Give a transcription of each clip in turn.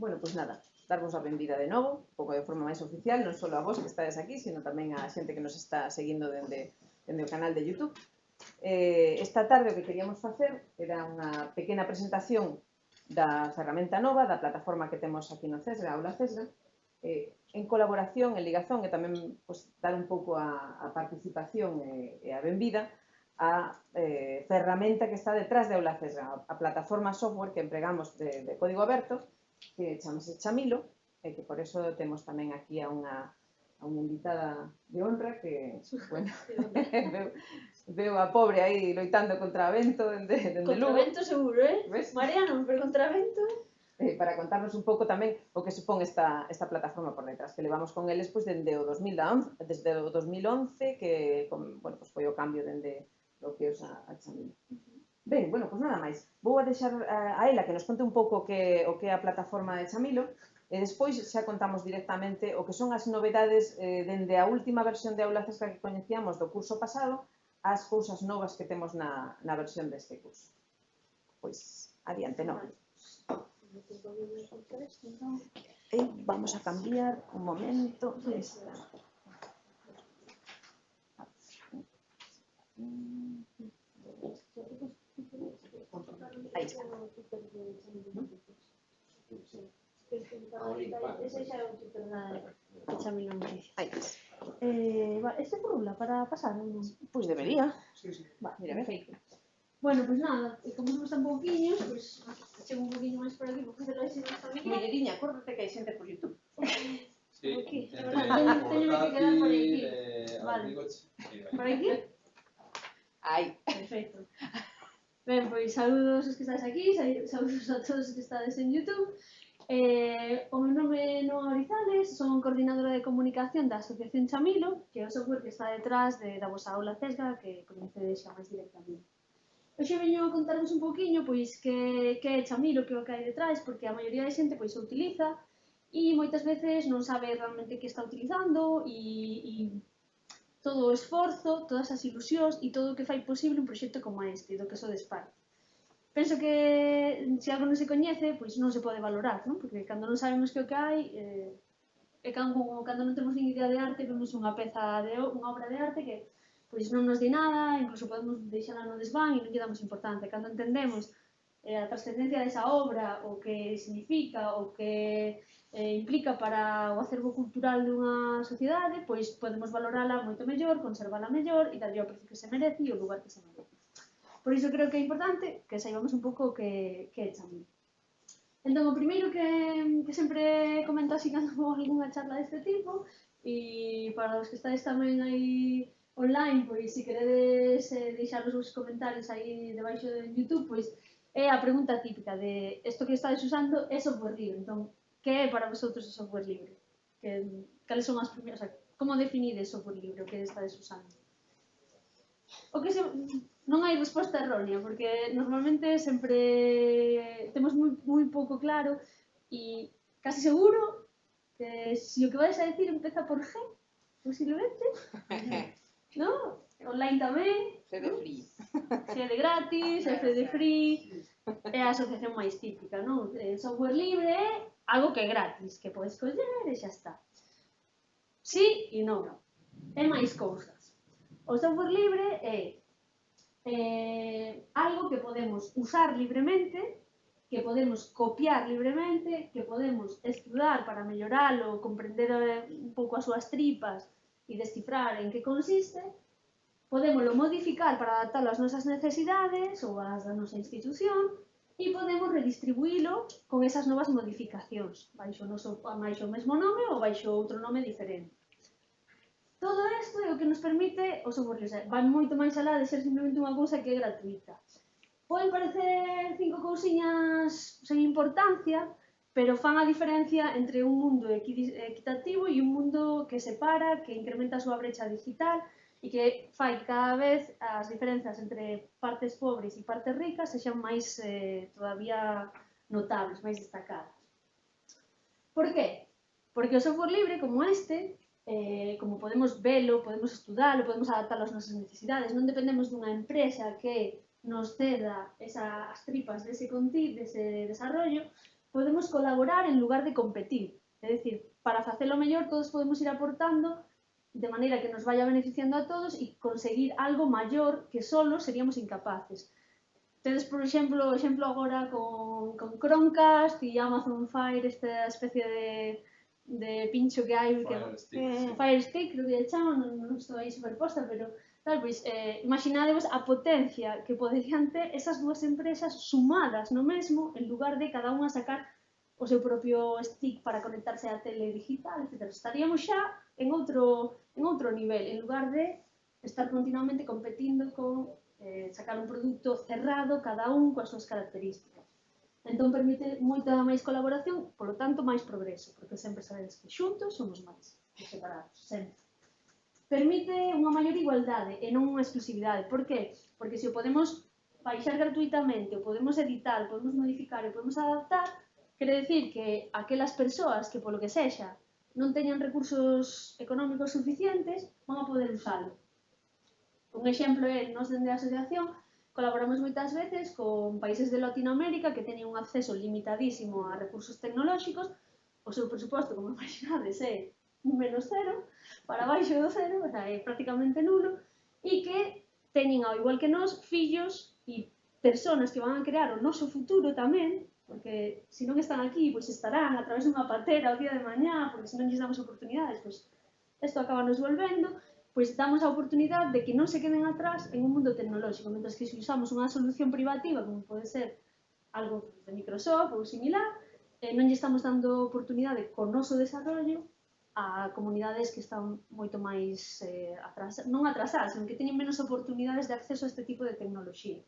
Bueno, pois pues nada, darvos a benvida de novo, pouco de forma máis oficial, non só a vos que estades aquí, sino tamén a xente que nos está seguindo dende, dende o canal de Youtube. Eh, esta tarde o que queríamos facer era unha pequena presentación da ferramenta nova, da plataforma que temos aquí no CESRA, Aula CESRA, eh, en colaboración, en ligazón e tamén pues, dar un pouco a, a participación e, e a benvida a eh, ferramenta que está detrás de Aula CESRA, a, a plataforma software que empregamos de, de código aberto, que chamase Chamilo, e que por eso temos tamén aquí a unha, a unha invitada de honra que, bueno, veo, veo a pobre aí loitando contra vento dende, dende Lugo. Contra vento seguro, eh? Ves? Marea non, pero contra vento... Eh, para contarnos un pouco tamén o que supón esta, esta plataforma por detrás, que levamos con eles pois, dende o 2011, desde o 2011, que con, bueno, pois foi o cambio dende lo que os a, a Chamilo. Uh -huh. Ben, bueno, pois nada máis. Vou a deixar eh, a ela que nos conte un pouco que, o que é a plataforma de Chamilo e despois xa contamos directamente o que son as novedades eh, dende a última versión de aula Cesca que coñecíamos do curso pasado as cousas novas que temos na, na versión deste curso. Pois, adiante, non? E eh, vamos a cambiar un momento esta. Ahí está. Ahí está. Eh, va, ¿Este rula para pasar? ¿no? Pues debería. Sí, sí. Va, mira, perfecto. Bueno, pues nada, eh, como somos tan pouquiños, pues chego un poquinho máis por aquí, porque se lo hai máis familia. Molleriña, acórdate que hai xente por YouTube. Sí, okay. teño que quedar por aquí. Eh, vale. Por aquí? Ai. Perfecto. Ben, pois saludos os que estáis aquí, saludos a todos os que estades en Youtube. Eh, o meu nome é Noa Orizales, son coordinadora de comunicación da Asociación Chamilo, que é o software que está detrás de, da vosa aula CESGA, que coñecedes xa máis directamente. Hoxe veño a contarvos un poquinho pois que, que é Chamilo, que é o que hai detrás, porque a maioría da xente pois o utiliza e moitas veces non sabe realmente que está utilizando e, e todo o esforzo, todas as ilusións e todo o que fai posible un proxecto como este, do que sodes parte. Penso que mm, se algo non se coñece, pois non se pode valorar, non? Porque cando non sabemos que o que hai, eh, e cando, cando non temos nin idea de arte, vemos unha peza de unha obra de arte que pois non nos di nada, incluso podemos deixala no desván e non lle damos importancia. Cando entendemos eh, a trascendencia desa obra, o que significa, o que eh, implica para o acervo cultural dunha sociedade, pois podemos valorala moito mellor, conservala mellor e darlle o precio que se merece e o lugar que se merece. Por iso creo que é importante que saibamos un pouco que, que é Chamil. Entón, o primeiro que, que sempre comento así cando algunha charla deste tipo, e para os que estáis tamén aí online, pois se queredes eh, deixar os vos comentarios aí debaixo de YouTube, pois é a pregunta típica de isto que estáis usando é soporrío, entón que é para vosotros o software libre? Que, cales son as primeiras, o sea, como definides software libre, o que estades usando? O que se, non hai resposta errónea, porque normalmente sempre temos moi, moi pouco claro e casi seguro que se o que vais a decir empeza por G, posiblemente, non? Online tamén. CD de free. de gratis, CD free, é a asociación máis típica, non? Eh, software libre algo que é gratis, que podes coller e xa está. Sí e non. É máis cousas. O software libre é eh, algo que podemos usar libremente, que podemos copiar libremente, que podemos estudar para melloralo, comprender eh, un pouco as súas tripas e descifrar en que consiste, podemoslo modificar para adaptarlo ás nosas necesidades ou ás da nosa institución, e podemos redistribuílo con esas novas modificacións, baixo, noso, baixo o mesmo nome ou baixo outro nome diferente. Todo isto é o que nos permite o software libre. Van moito máis alá de ser simplemente unha cousa que é gratuita. Poden parecer cinco cousiñas sen importancia, pero fan a diferencia entre un mundo equitativo e un mundo que separa, que incrementa a súa brecha digital, e que fai cada vez as diferenzas entre partes pobres e partes ricas sexan máis eh, todavía notables, máis destacadas. Por qué? Porque o software libre como este, eh, como podemos velo, podemos estudalo, podemos adaptarlo ás nosas necesidades, non dependemos dunha empresa que nos ceda esa, as tripas dese contido, dese desarrollo, podemos colaborar en lugar de competir. É dicir, para facelo mellor todos podemos ir aportando de maneira que nos vaya beneficiando a todos e conseguir algo maior que solo seríamos incapaces. Tedes, por exemplo, o exemplo agora con, con Chromecast e Amazon Fire, esta especie de, de pincho que hai que, Stick, eh, sí. Fire Stick, creo que chaman, non, non estou aí superposta, pero tal, pois, eh, imaginadevos a potencia que poderían ter esas dúas empresas sumadas no mesmo en lugar de cada unha sacar o seu propio stick para conectarse á tele digital, etc. Estaríamos xa en outro en outro nivel, en lugar de estar continuamente competindo con eh, sacar un produto cerrado, cada un coas súas características. Entón permite moita máis colaboración, polo tanto máis progreso, porque sempre sabedes que xuntos somos máis que separados, sempre. Permite unha maior igualdade e non unha exclusividade. Por qué? Porque se o podemos baixar gratuitamente, o podemos editar, o podemos modificar, o podemos adaptar, quere decir que aquelas persoas que polo que sexa non teñan recursos económicos suficientes, van a poder usalo. Un exemplo é, nos dende a asociación, colaboramos moitas veces con países de Latinoamérica que teñen un acceso limitadísimo a recursos tecnolóxicos, o seu presuposto, como imaginades, é menos cero, para baixo do cero, o sea, é prácticamente nulo, e que teñen, ao igual que nós, fillos e persoas que van a crear o noso futuro tamén, porque se non están aquí, pois estarán a través dunha patera o día de mañá, porque se non lles damos oportunidades, pois isto acaba nos volvendo, pois damos a oportunidade de que non se queden atrás en un mundo tecnolóxico, mentras que se usamos unha solución privativa, como pode ser algo de Microsoft ou similar, eh, non lle estamos dando oportunidade con noso desarrollo a comunidades que están moito máis eh, atrasadas, non atrasadas, senón que teñen menos oportunidades de acceso a este tipo de tecnoloxía.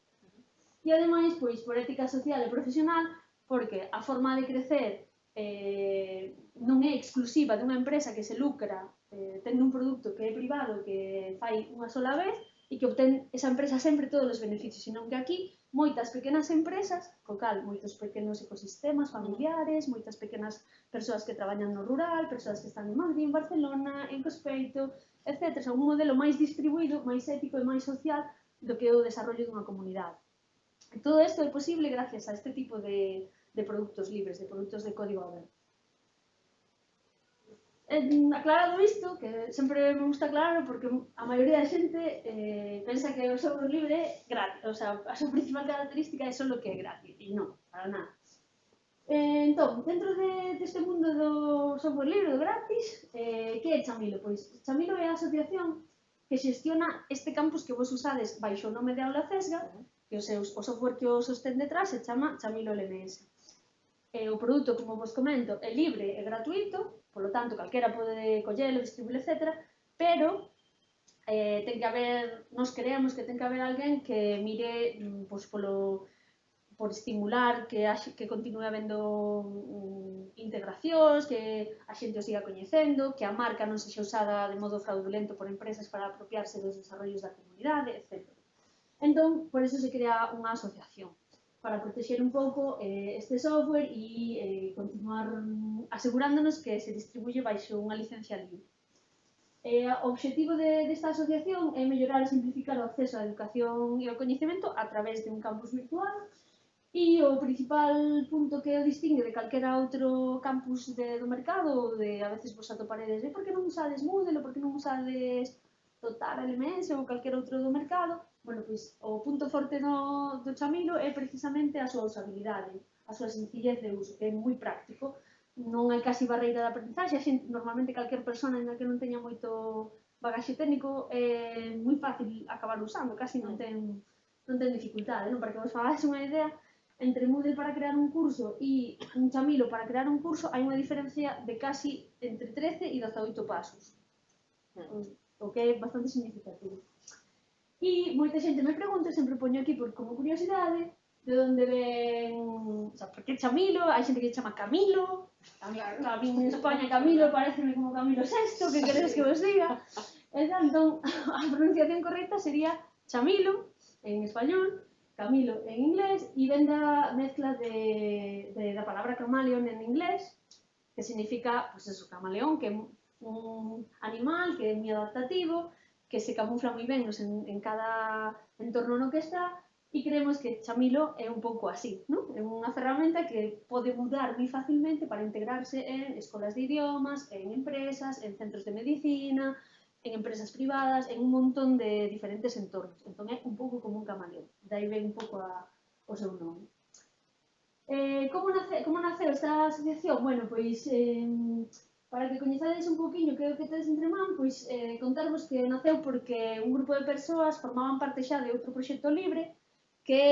E ademais, pois, por ética social e profesional, porque a forma de crecer eh, non é exclusiva dunha empresa que se lucra eh, tendo un produto que é privado que fai unha sola vez e que obtén esa empresa sempre todos os beneficios, senón que aquí moitas pequenas empresas, co cal, moitos pequenos ecosistemas familiares, moitas pequenas persoas que traballan no rural, persoas que están en Madrid, en Barcelona, en Cospeito, etc. Son un modelo máis distribuído, máis ético e máis social do que o desarrollo dunha comunidade. Todo isto é posible gracias a este tipo de, de produtos libres, de produtos de código aberto. En, aclarado isto, que sempre me gusta aclararlo porque a maioría da xente eh, pensa que o software libre gratis, o sea, a súa principal característica é só o que é gratis, e non, para nada. Eh, entón, dentro de, deste de mundo do software libre, do gratis, eh, que é Chamilo? Pois Chamilo é a asociación que xestiona este campus que vos usades baixo o nome de Aula Cesga, que o, seu, o software que o sostén detrás se chama Chamilo LMS eh, o produto, como vos comento, é libre e gratuito, polo tanto, calquera pode collelo, distribuílo, etc. Pero eh, ten que haber, nos creemos que ten que haber alguén que mire mm, pois, polo, por estimular que, a, que continue habendo um, integracións, que a xente o siga coñecendo, que a marca non sexa usada de modo fraudulento por empresas para apropiarse dos desarrollos da comunidade, etc. Entón, por eso se crea unha asociación para protexer un pouco eh, este software e eh, continuar asegurándonos que se distribuye baixo unha licencia libre. Eh, o obxectivo de, desta asociación é mellorar e simplificar o acceso á educación e ao coñecemento a través de un campus virtual e o principal punto que o distingue de calquera outro campus de, do mercado de a veces vos atoparedes de por que non usades Moodle ou por que non usades Total LMS ou calquera outro do mercado Bueno, pois o punto forte do, do Chamilo é precisamente a súa usabilidade, a súa sencillez de uso, que é moi práctico. Non hai casi barreira de aprendizaxe, a xente, normalmente calquer persona, ainda que non teña moito bagaxe técnico, é moi fácil acabar usando, casi non ten, non ten dificultade, non? Para que vos fagáis unha idea, entre Moodle para crear un curso e un Chamilo para crear un curso hai unha diferencia de casi entre 13 e 18 pasos, hmm. o que é bastante significativo. E moita xente me pregunta, sempre poño aquí por como curiosidade, de onde ven, o sea, por que Chamilo, hai xente que chama Camilo, a mí, claro. a mí en España Camilo pareceme como Camilo VI, que queredes que vos diga? E entón, a pronunciación correcta sería Chamilo, en español, Camilo en inglés, e ven da mezcla de, de, da palabra camaleón en inglés, que significa, pues eso, camaleón, que é un animal que é moi adaptativo, que se camufla moi ben nos, en, en cada entorno no que está e creemos que Chamilo é un pouco así, non? É unha ferramenta que pode mudar moi facilmente para integrarse en escolas de idiomas, en empresas, en centros de medicina, en empresas privadas, en un montón de diferentes entornos. Entón é un pouco como un camaleón, dai ben un pouco a, o seu nome. Eh, como, nace, como naceu esta asociación? Bueno, pois eh, para que coñezades un poquinho que é o que tedes entre man, pois eh, contarvos que naceu porque un grupo de persoas formaban parte xa de outro proxecto libre que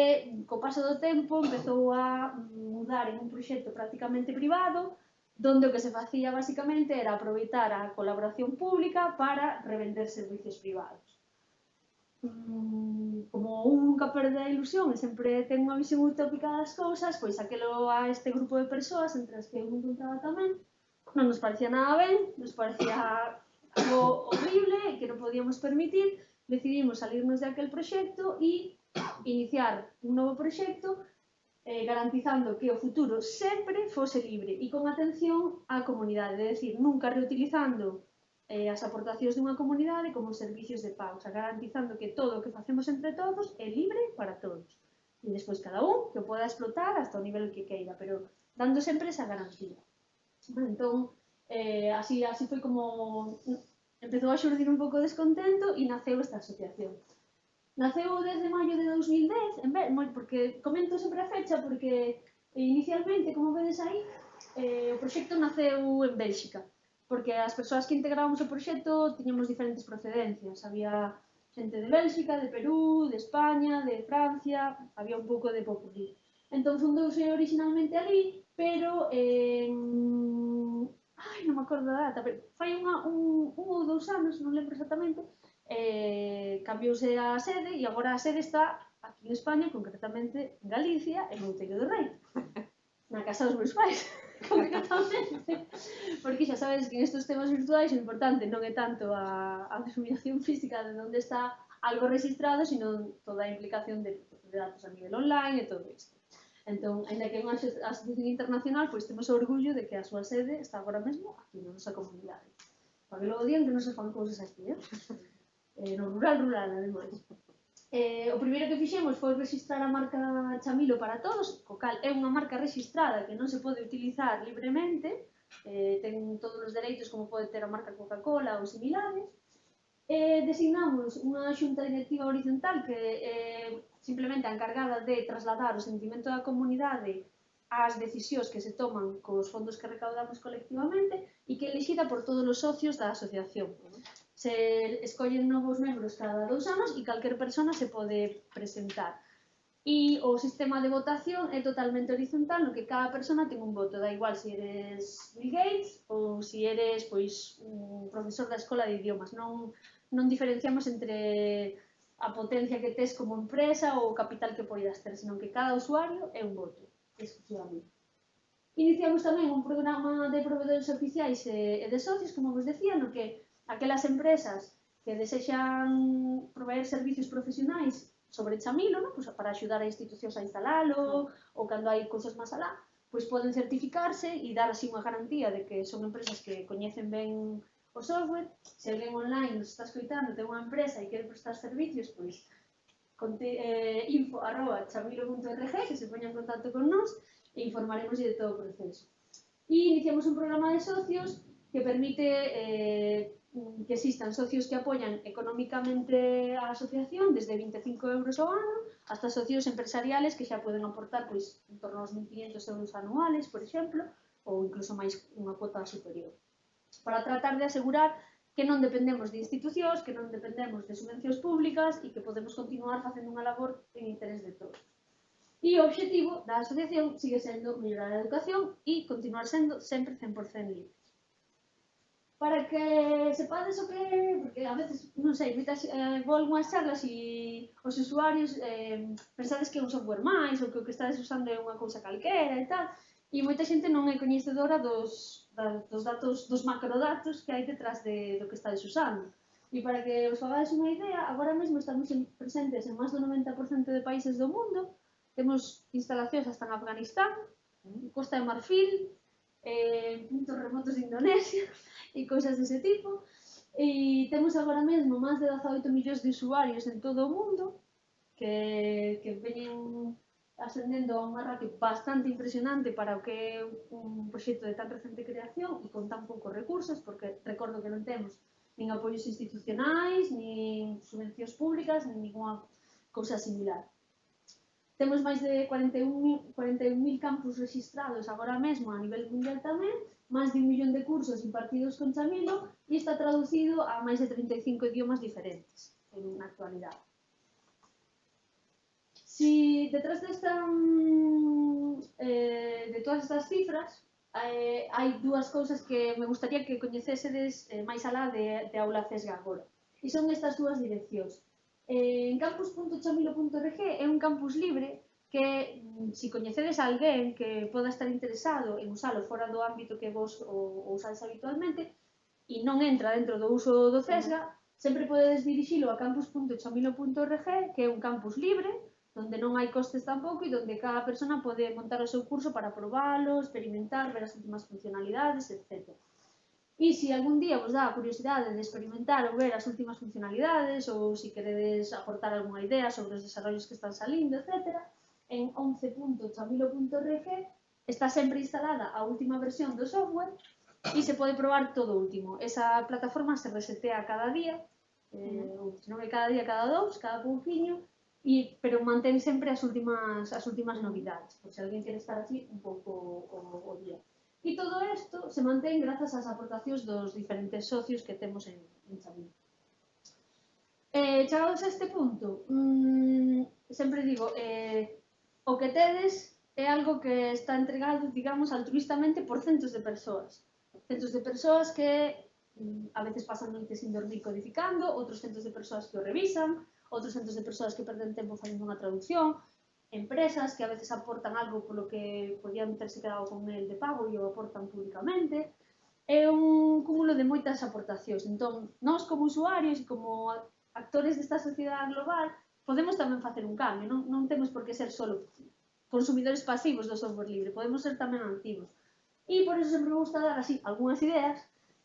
co paso do tempo empezou a mm, mudar en un proxecto prácticamente privado donde o que se facía basicamente era aproveitar a colaboración pública para revender servicios privados. Mm, como un nunca perde a ilusión e sempre ten unha visión utópica das cousas, pois aquelo a este grupo de persoas entre as que eu me encontraba tamén, no nos parecía nada ben, nos parecía algo horrible que non podíamos permitir, decidimos salirnos de aquel proxecto e iniciar un novo proxecto eh, garantizando que o futuro sempre fose libre e con atención á comunidade, é dicir, nunca reutilizando eh, as aportacións dunha comunidade como servicios de pausa, garantizando que todo o que facemos entre todos é libre para todos. E despois cada un que o poda explotar hasta o nivel que queira, pero dando sempre esa garantía. Entón, eh, así, así foi como empezou a xurdir un pouco de descontento e naceu esta asociación. Naceu desde maio de 2010, en ver, porque comento sempre a fecha, porque inicialmente, como vedes aí, eh, o proxecto naceu en Bélxica, porque as persoas que integrábamos o proxecto tiñamos diferentes procedencias, había xente de Bélxica, de Perú, de España, de Francia, había un pouco de popurrí. Entón fundouse originalmente ali, pero eh, ai, non me acordo da data, pero fai unha, un, un ou dous anos, non lembro exactamente, eh, cambiouse a sede e agora a sede está aquí en España, concretamente en Galicia, en Montello do Rei. Na casa dos meus pais, concretamente. Porque xa sabes que nestes temas virtuais o importante non é tanto a, a denominación física de onde está algo registrado, sino toda a implicación de, de datos a nivel online e todo isto. Entón, ainda que é unha asociación internacional, pois temos orgullo de que a súa sede está agora mesmo aquí na nosa comunidade. Para que logo digan que non se fan cousas aquí, eh? eh no rural, rural, ademais. Eh, o primeiro que fixemos foi registrar a marca Chamilo para todos, co cal é unha marca registrada que non se pode utilizar libremente, eh, ten todos os dereitos como pode ter a marca Coca-Cola ou similares, eh, designamos unha xunta directiva horizontal que eh, simplemente a encargada de trasladar o sentimento da comunidade ás decisións que se toman cos fondos que recaudamos colectivamente e que é elixida por todos os socios da asociación. Se escollen novos membros cada dous anos e calquer persona se pode presentar. E o sistema de votación é totalmente horizontal, no que cada persona ten un voto, da igual se si eres Bill Gates ou se si eres pois un profesor da escola de idiomas. Non non diferenciamos entre a potencia que tes como empresa ou o capital que poidas ter, senón que cada usuario é un voto, exclusivamente. Iniciamos tamén un programa de proveedores oficiais e de socios, como vos decía, no que aquelas empresas que desexan proveer servicios profesionais sobre Chamilo, no? pues para axudar a institucións a instalalo, ou cando hai cousas máis alá, pois poden certificarse e dar así unha garantía de que son empresas que coñecen ben o software, se alguén online nos está escoitando, ten unha empresa e quere prestar servicios, pois conte, eh, info arroba chamilo.rg que se poña en contacto con nós e informaremos de todo o proceso. E iniciamos un programa de socios que permite eh, que existan socios que apoian económicamente a asociación desde 25 euros ao ano hasta socios empresariales que xa poden aportar pois, en torno aos 1.500 euros anuales, por exemplo, ou incluso máis unha cuota superior para tratar de asegurar que non dependemos de institucións, que non dependemos de subvencións públicas e que podemos continuar facendo unha labor en interés de todos. E o obxectivo da asociación sigue sendo mellorar a educación e continuar sendo sempre 100% libre. Para que sepades o que, porque a veces, non sei, mitas, eh, vou algunhas charlas e os usuarios eh, pensades que é un software máis ou que o que estades usando é unha cousa calquera e tal, e moita xente non é coñecedora dos, da, dos datos, dos macrodatos que hai detrás de, do que estáis usando. E para que os fagades unha idea, agora mesmo estamos en, presentes en máis do 90% de países do mundo, temos instalacións hasta en Afganistán, en Costa de Marfil, eh, puntos remotos de Indonesia e cousas dese tipo. E temos agora mesmo máis de 18 millóns de usuarios en todo o mundo que, que veñen ascendendo a unha ratio bastante impresionante para o que é un proxecto de tan recente creación e con tan poucos recursos, porque recordo que non temos nin apoios institucionais, nin subvencións públicas, nin ninguna cousa similar. Temos máis de 41.000 41 campus registrados agora mesmo a nivel mundial tamén, máis de un millón de cursos impartidos con Chamilo e está traducido a máis de 35 idiomas diferentes en actualidade. Si detrás desta eh, de todas estas cifras eh, hai dúas cousas que me gustaría que coñecesedes eh, máis alá de, de aula CESGA agora. E son estas dúas direccións. Eh, en campus.chamilo.org é un campus libre que se si coñecedes a alguén que poda estar interesado en usalo fora do ámbito que vos o, o usades habitualmente e non entra dentro do uso do CESGA, sempre podedes dirixilo a campus.chamilo.org que é un campus libre donde non hai costes tampouco e donde cada persona pode montar o seu curso para probalo, experimentar, ver as últimas funcionalidades, etc. E se algún día vos dá a curiosidade de experimentar ou ver as últimas funcionalidades ou se queredes aportar algunha idea sobre os desarrollos que están salindo, etc., en 11.chamilo.rg está sempre instalada a última versión do software e se pode probar todo o último. Esa plataforma se resetea cada día, eh, ou se non é cada día, cada dous, cada pouquiño, E, pero mantén sempre as últimas, as últimas novidades, por se alguén quere estar así un pouco o, o día. E todo isto se mantén grazas ás aportacións dos diferentes socios que temos en, en Xavín. Eh, chegados a este punto, mmm, sempre digo, eh, o que tedes é algo que está entregado, digamos, altruistamente por centos de persoas. Centos de persoas que mm, a veces pasan noites sin dormir codificando, outros centos de persoas que o revisan, outros centros de persoas que perden tempo facendo unha traducción, empresas que a veces aportan algo polo que podían terse quedado con el de pago e o aportan públicamente. É un cúmulo de moitas aportacións. Entón, nós como usuarios e como actores desta sociedade global podemos tamén facer un cambio. Non, non temos por que ser solo consumidores pasivos do software libre, podemos ser tamén activos. E por eso sempre me gusta dar así algunhas ideas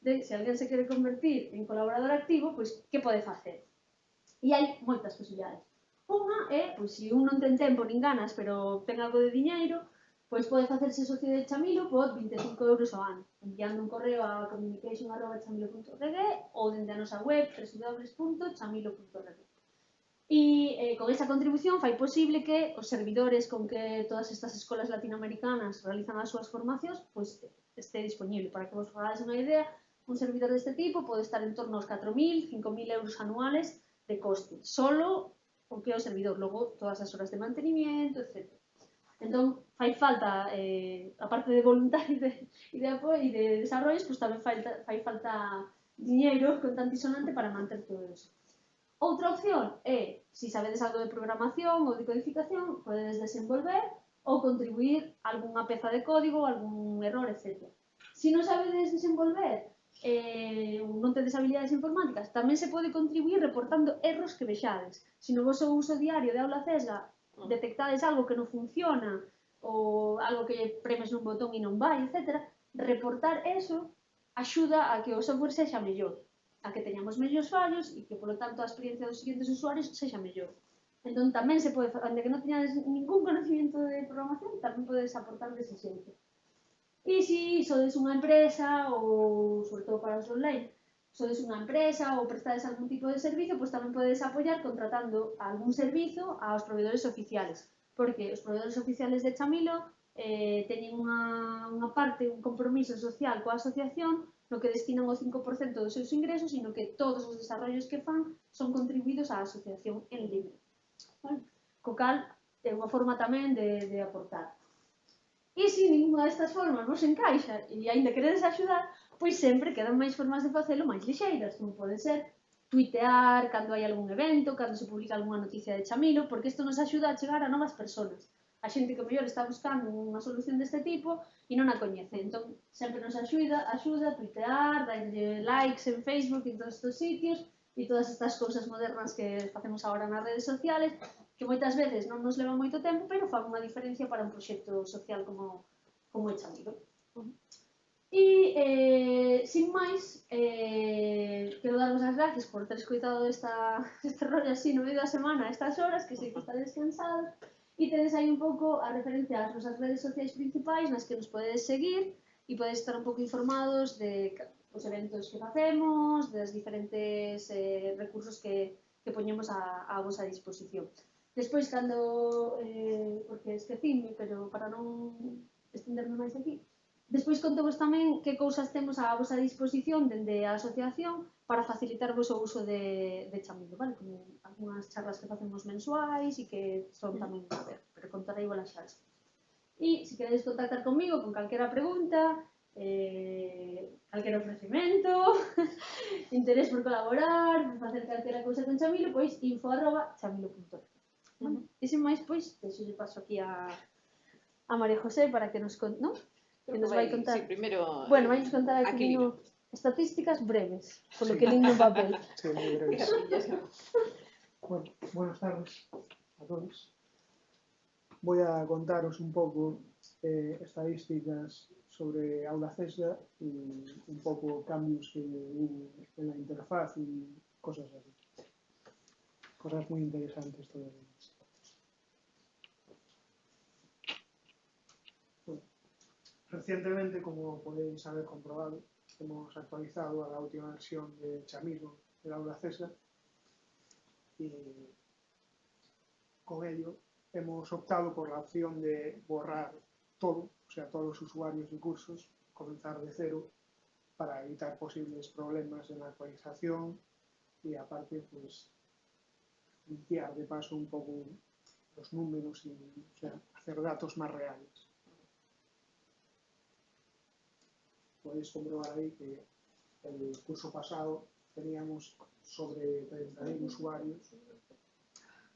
de se alguén se quere convertir en colaborador activo, pois que pode facer. E hai moitas posibilidades. Unha é, pois, se un non ten tempo nin ganas, pero ten algo de diñeiro, pois pode facerse socio de Chamilo por 25 euros ao ano, enviando un correo a communication.chamilo.org ou dende a nosa web www.chamilo.org. E eh, con esa contribución fai posible que os servidores con que todas estas escolas latinoamericanas realizan as súas formacións pois, este disponible. Para que vos fagades unha idea, un servidor deste tipo pode estar en torno aos 4.000, 5.000 euros anuales de coste, solo o que é o servidor, logo todas as horas de mantenimiento, etc. Entón, fai falta, eh, a parte de voluntarios e de, e de apoio e de desarrollos, pois pues, tamén fai, fai falta diñeiro con tan sonante para manter todo eso. Outra opción é, se si sabedes algo de programación ou de codificación, podedes desenvolver ou contribuir algunha peza de código, algún error, etc. Se si non sabedes desenvolver, eh, un non tedes habilidades informáticas, tamén se pode contribuir reportando erros que vexades. Se no vosso uso diario de aula CESGA ah. detectades algo que non funciona ou algo que premes un botón e non vai, etc., reportar eso axuda a que o software sexa mellor, a que teñamos mellores fallos e que, polo tanto, a experiencia dos seguintes usuarios sexa mellor. Entón, tamén se pode, onde que non teñades ningún conocimiento de programación, tamén podes aportar dese xente. Y si sois unha empresa ou sobre todo para os online, sois unha empresa ou prestades algún tipo de servicio, pues tamén podedes apoiar contratando algún servicio aos proveedores oficiales, porque os proveedores oficiales de Chamilo eh, teñen unha, unha parte, un compromiso social coa asociación no que destinan o 5% dos seus ingresos e no que todos os desarrollos que fan son contribuídos á asociación en libre. Bueno, co cal, é unha forma tamén de, de aportar. E se ninguna destas formas vos encaixa e aínda queredes axudar, pois sempre quedan máis formas de facelo máis lixeiras, como pode ser tuitear cando hai algún evento, cando se publica algunha noticia de Chamilo, porque isto nos axuda a chegar a novas persoas. A xente que mellor está buscando unha solución deste tipo e non a coñece. Entón, sempre nos axuda, axuda a tuitear, darlle likes en Facebook e en todos estes sitios, e todas estas cousas modernas que facemos agora nas redes sociales, que moitas veces non nos leva moito tempo, pero fan unha diferencia para un proxecto social como, como é chamido. E, eh, sin máis, eh, quero darvos as gracias por ter escoitado esta, este rollo así no medio da semana, estas horas, que sei que está descansado, e tedes aí un pouco a referencia ás nosas redes sociais principais nas que nos podedes seguir e podedes estar un pouco informados de os eventos que facemos, das diferentes eh, recursos que, que poñemos a, a vosa disposición. Despois, cando, eh, porque esquecime, pero para non estenderme máis aquí, despois contovos tamén que cousas temos á vosa disposición dende a asociación para facilitarvos o uso de, de chamilo, vale? Como algunhas charlas que facemos mensuais e que son mm. tamén a ver, pero contarei vola xa. E se queredes contactar comigo con calquera pregunta, eh, calquera ofrecimento, interés por colaborar, por facer calquera cousa con Chamilo, pois info arroba chamilo.net. Bueno, e sen máis, pois, deixo paso aquí a, a María José para que nos conte, non? Que nos vai contar. Sí, primero, bueno, eh, vai nos contar aquí, aquí no... estatísticas breves, polo sí. que lindo papel. Sí, moi breves. bueno, buenas tardes a todos. Voy a contaros un pouco eh, estadísticas sobre Aula CESDA e un pouco cambios que hubo en la interfaz e cosas así. Cosas moi interesantes todavía. Recientemente, como podéis haber comprobado, hemos actualizado a la última versión de Chamilo del aula CESA y con ello hemos optado por la opción de borrar todo, o sea, todos los usuarios y cursos, comenzar de cero para evitar posibles problemas en la actualización y aparte, pues, limpiar de paso un poco los números y hacer datos más reales. Podéis comprobar ahí que el curso pasado teníamos sobre 30.000 usuarios,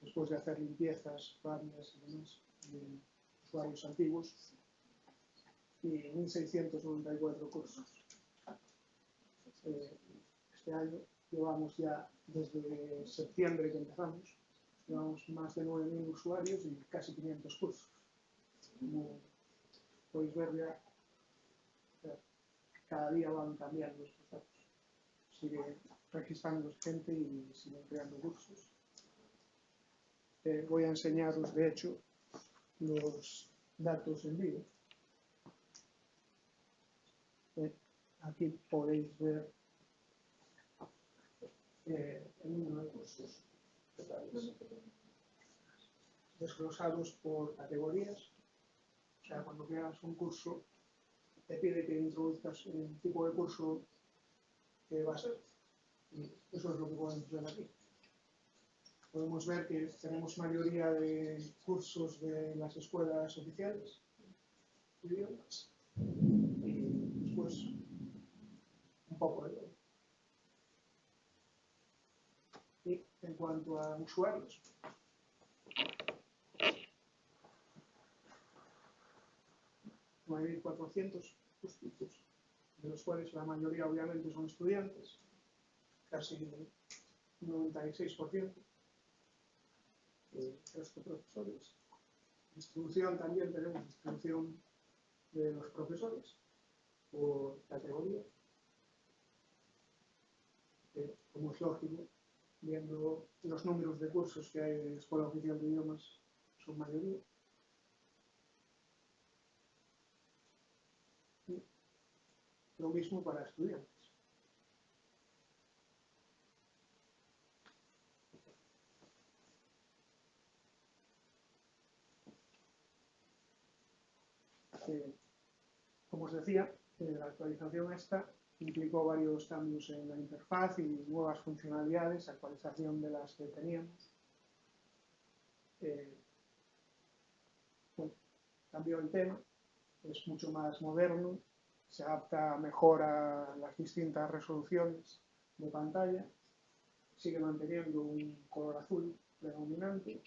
después de hacer limpiezas varias y demás de usuarios antiguos, y 1.694 cursos. Eh, este año llevamos ya desde septiembre que empezamos, llevamos más de 9.000 usuarios y casi 500 cursos. Como podéis ver ya cada día van cambiando estos datos. Sigue registrando gente y siguen creando cursos. Eh, voy a enseñaros, de hecho, los datos en vivo. Eh, aquí podéis ver eh, el número de cursos desglosados por categorías. O sea, cuando creas un curso te pide que introduzcas el tipo de curso que va a ser. Y eso es lo que podemos ver aquí. Podemos ver que tenemos mayoría de cursos de las escuelas oficiales, idiomas, y después un poco de todo. Y en cuanto a usuarios, 9.400 de los cuales la mayoría obviamente son estudiantes, casi un 96%, eh, resto profesores. Distribución también tenemos distribución de los profesores por categoría, que como es lógico, viendo los números de cursos que hay de Escuela Oficial de Idiomas, son mayoría. Lo mismo para estudiantes. Como os decía, eh, la actualización esta implicó varios cambios en la interfaz y nuevas funcionalidades, actualización de las que teníamos. Eh, bueno, cambió el tema, es mucho más moderno, se adapta mejor a las distintas resoluciones de pantalla, sigue manteniendo un color azul predominante.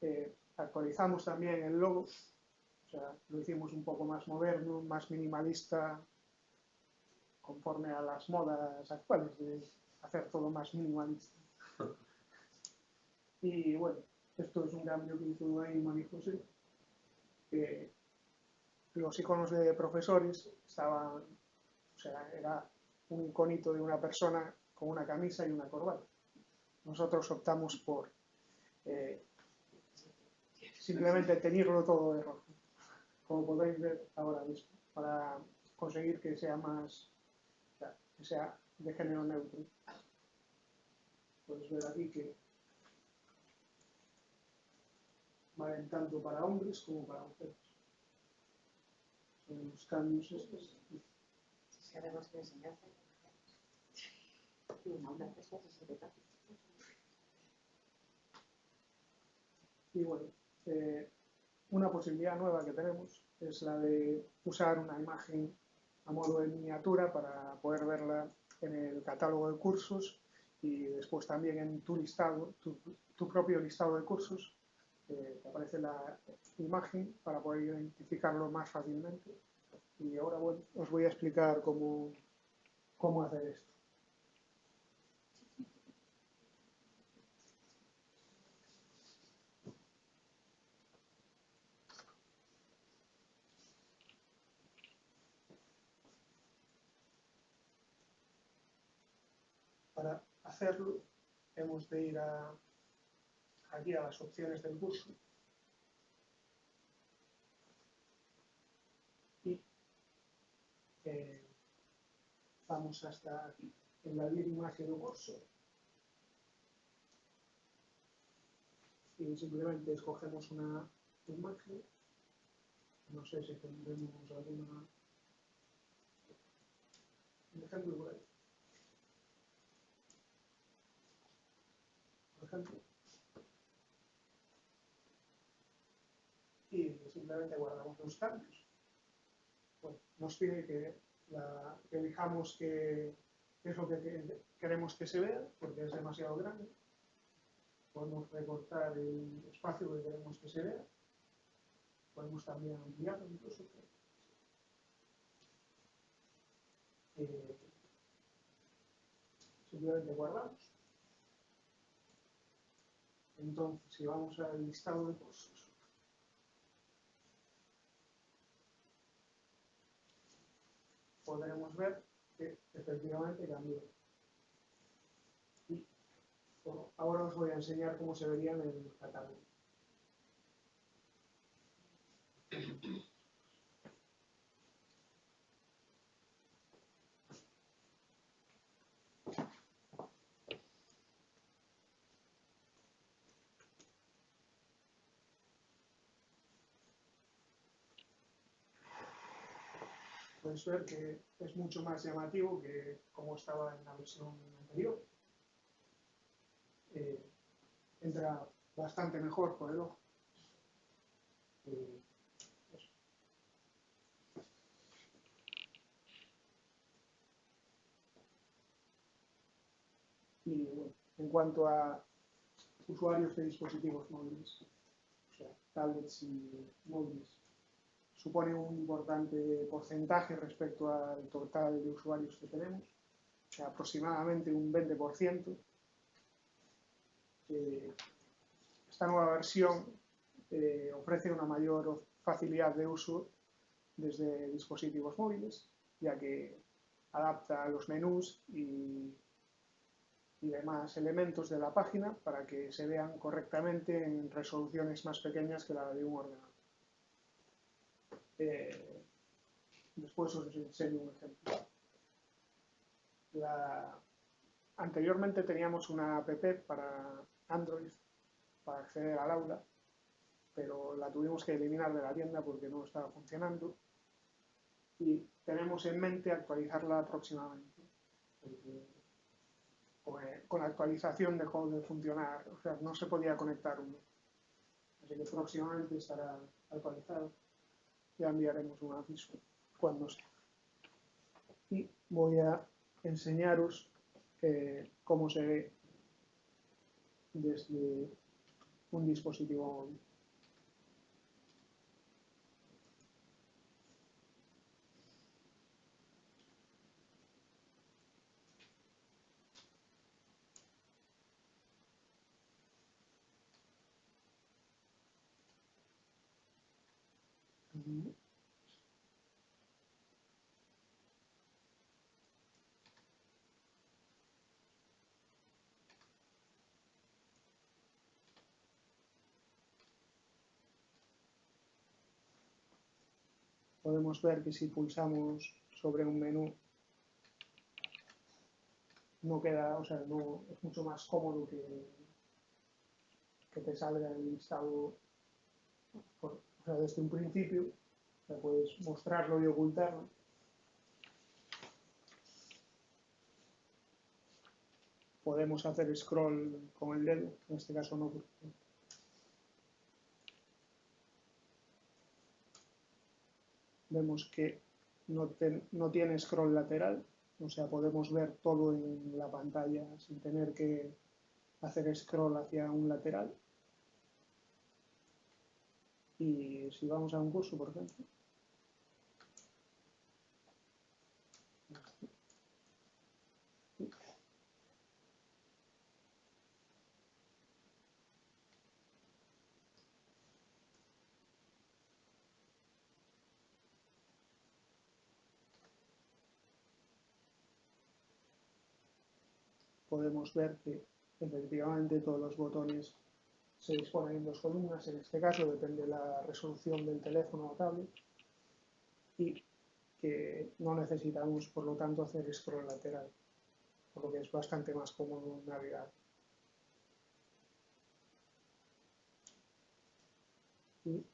Eh, actualizamos también el logo, o sea, lo hicimos un poco más moderno, más minimalista, conforme a las modas actuales de hacer todo más minimalista. Y bueno, esto es un cambio que hizo ahí María José, que los iconos de profesores estaban, o sea, era un iconito de una persona con una camisa y una corbata. Nosotros optamos por eh, simplemente teñirlo todo de rojo, como podéis ver ahora mismo, para conseguir que sea más, que sea de género neutro. Podéis ver aquí que valen tanto para hombres como para mujeres. Son los cambios estos. Si sabemos que. Y bueno, eh, una posibilidad nueva que tenemos es la de usar una imagen a modo de miniatura para poder verla en el catálogo de cursos y después también en tu listado, tu, tu propio listado de cursos, aparece la imagen para poder identificarlo más fácilmente. Y ahora os voy a explicar cómo, cómo hacer esto. Para hacerlo hemos de ir a, aquí a las opciones del curso. Y eh, vamos hasta aquí, enladir imagen do curso. Y simplemente escogemos una imagen. No sé si tendremos alguna. Un ejemplo por ahí. Por ejemplo y simplemente guardamos los cambios. Bueno, nos pide que, la, que elijamos qué es lo que, que queremos que se vea, porque es demasiado grande. Podemos recortar el espacio que queremos que se vea. Podemos también ampliarlo incluso. Eh, simplemente guardamos. Entonces, si vamos al listado de cursos, podremos ver que efectivamente cambió. Y ahora os voy a enseñar cómo se vería en el catálogo. Ver que es mucho más llamativo que como estaba en la versión anterior. Eh, entra bastante mejor por el ojo. Eh. Y bueno, en cuanto a usuarios de dispositivos móviles, o sea, tablets y móviles, supone un importante porcentaje respecto al total de usuarios que tenemos, aproximadamente un 20%. Eh, esta nueva versión eh, ofrece una mayor facilidad de uso desde dispositivos móviles, ya que adapta los menús y demás elementos de la página para que se vean correctamente en resoluciones más pequeñas que la de un ordenador. Eh, después os enseño un ejemplo. Anteriormente teníamos una app para Android para acceder al aula, pero la tuvimos que eliminar de la tienda porque no estaba funcionando y tenemos en mente actualizarla próximamente. Porque con la actualización dejó de funcionar, o sea, no se podía conectar uno. Así que próximamente estará actualizado ya enviaremos un aviso cuando sea. Y voy a enseñaros cómo se ve desde un dispositivo móvil. Podemos ver que si pulsamos sobre un menú no queda, o sea, no, es mucho más cómodo que, que te salga el listado o sea, desde un principio, o puedes mostrarlo y ocultarlo. Podemos hacer scroll con el dedo, en este caso no, vemos que no, no tiene scroll lateral, o sea, podemos ver todo en la pantalla sin tener que hacer scroll hacia un lateral. Y si vamos a un curso, por ejemplo, podemos ver que efectivamente todos los botones se disponen en dos columnas, en este caso depende de la resolución del teléfono o tablet y que no necesitamos por lo tanto hacer scroll lateral, por lo que es bastante más cómodo navegar. Y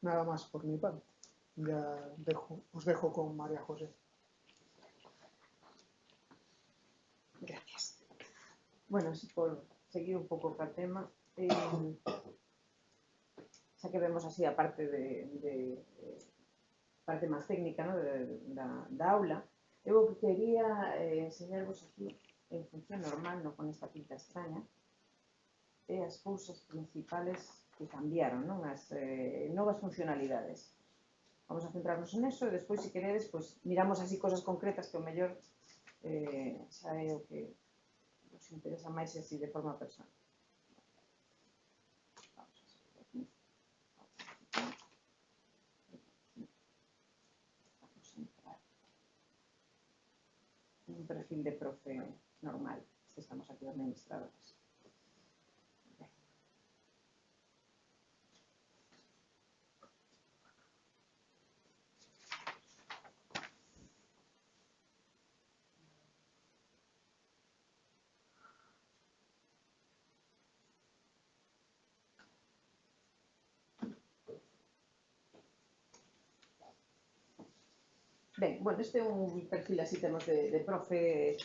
nada más por mi parte. Ya os dejo con María José. Gracias. Bueno, por seguir un pouco ca tema, eh, xa que vemos así a parte de, de eh, parte máis técnica no, de, da, da aula, eu o que quería eh, enseñarvos aquí en función normal, non con esta pinta extraña, eh, é as cousas principales que cambiaron, non as eh, novas funcionalidades. Vamos a centrarnos en eso e despois, se queredes, pues, miramos así cosas concretas que o mellor eh, xa é o que nos interesa máis así de forma personal. un perfil de profe normal, si estamos aquí administradores. bueno, este é un perfil así temos de, de profe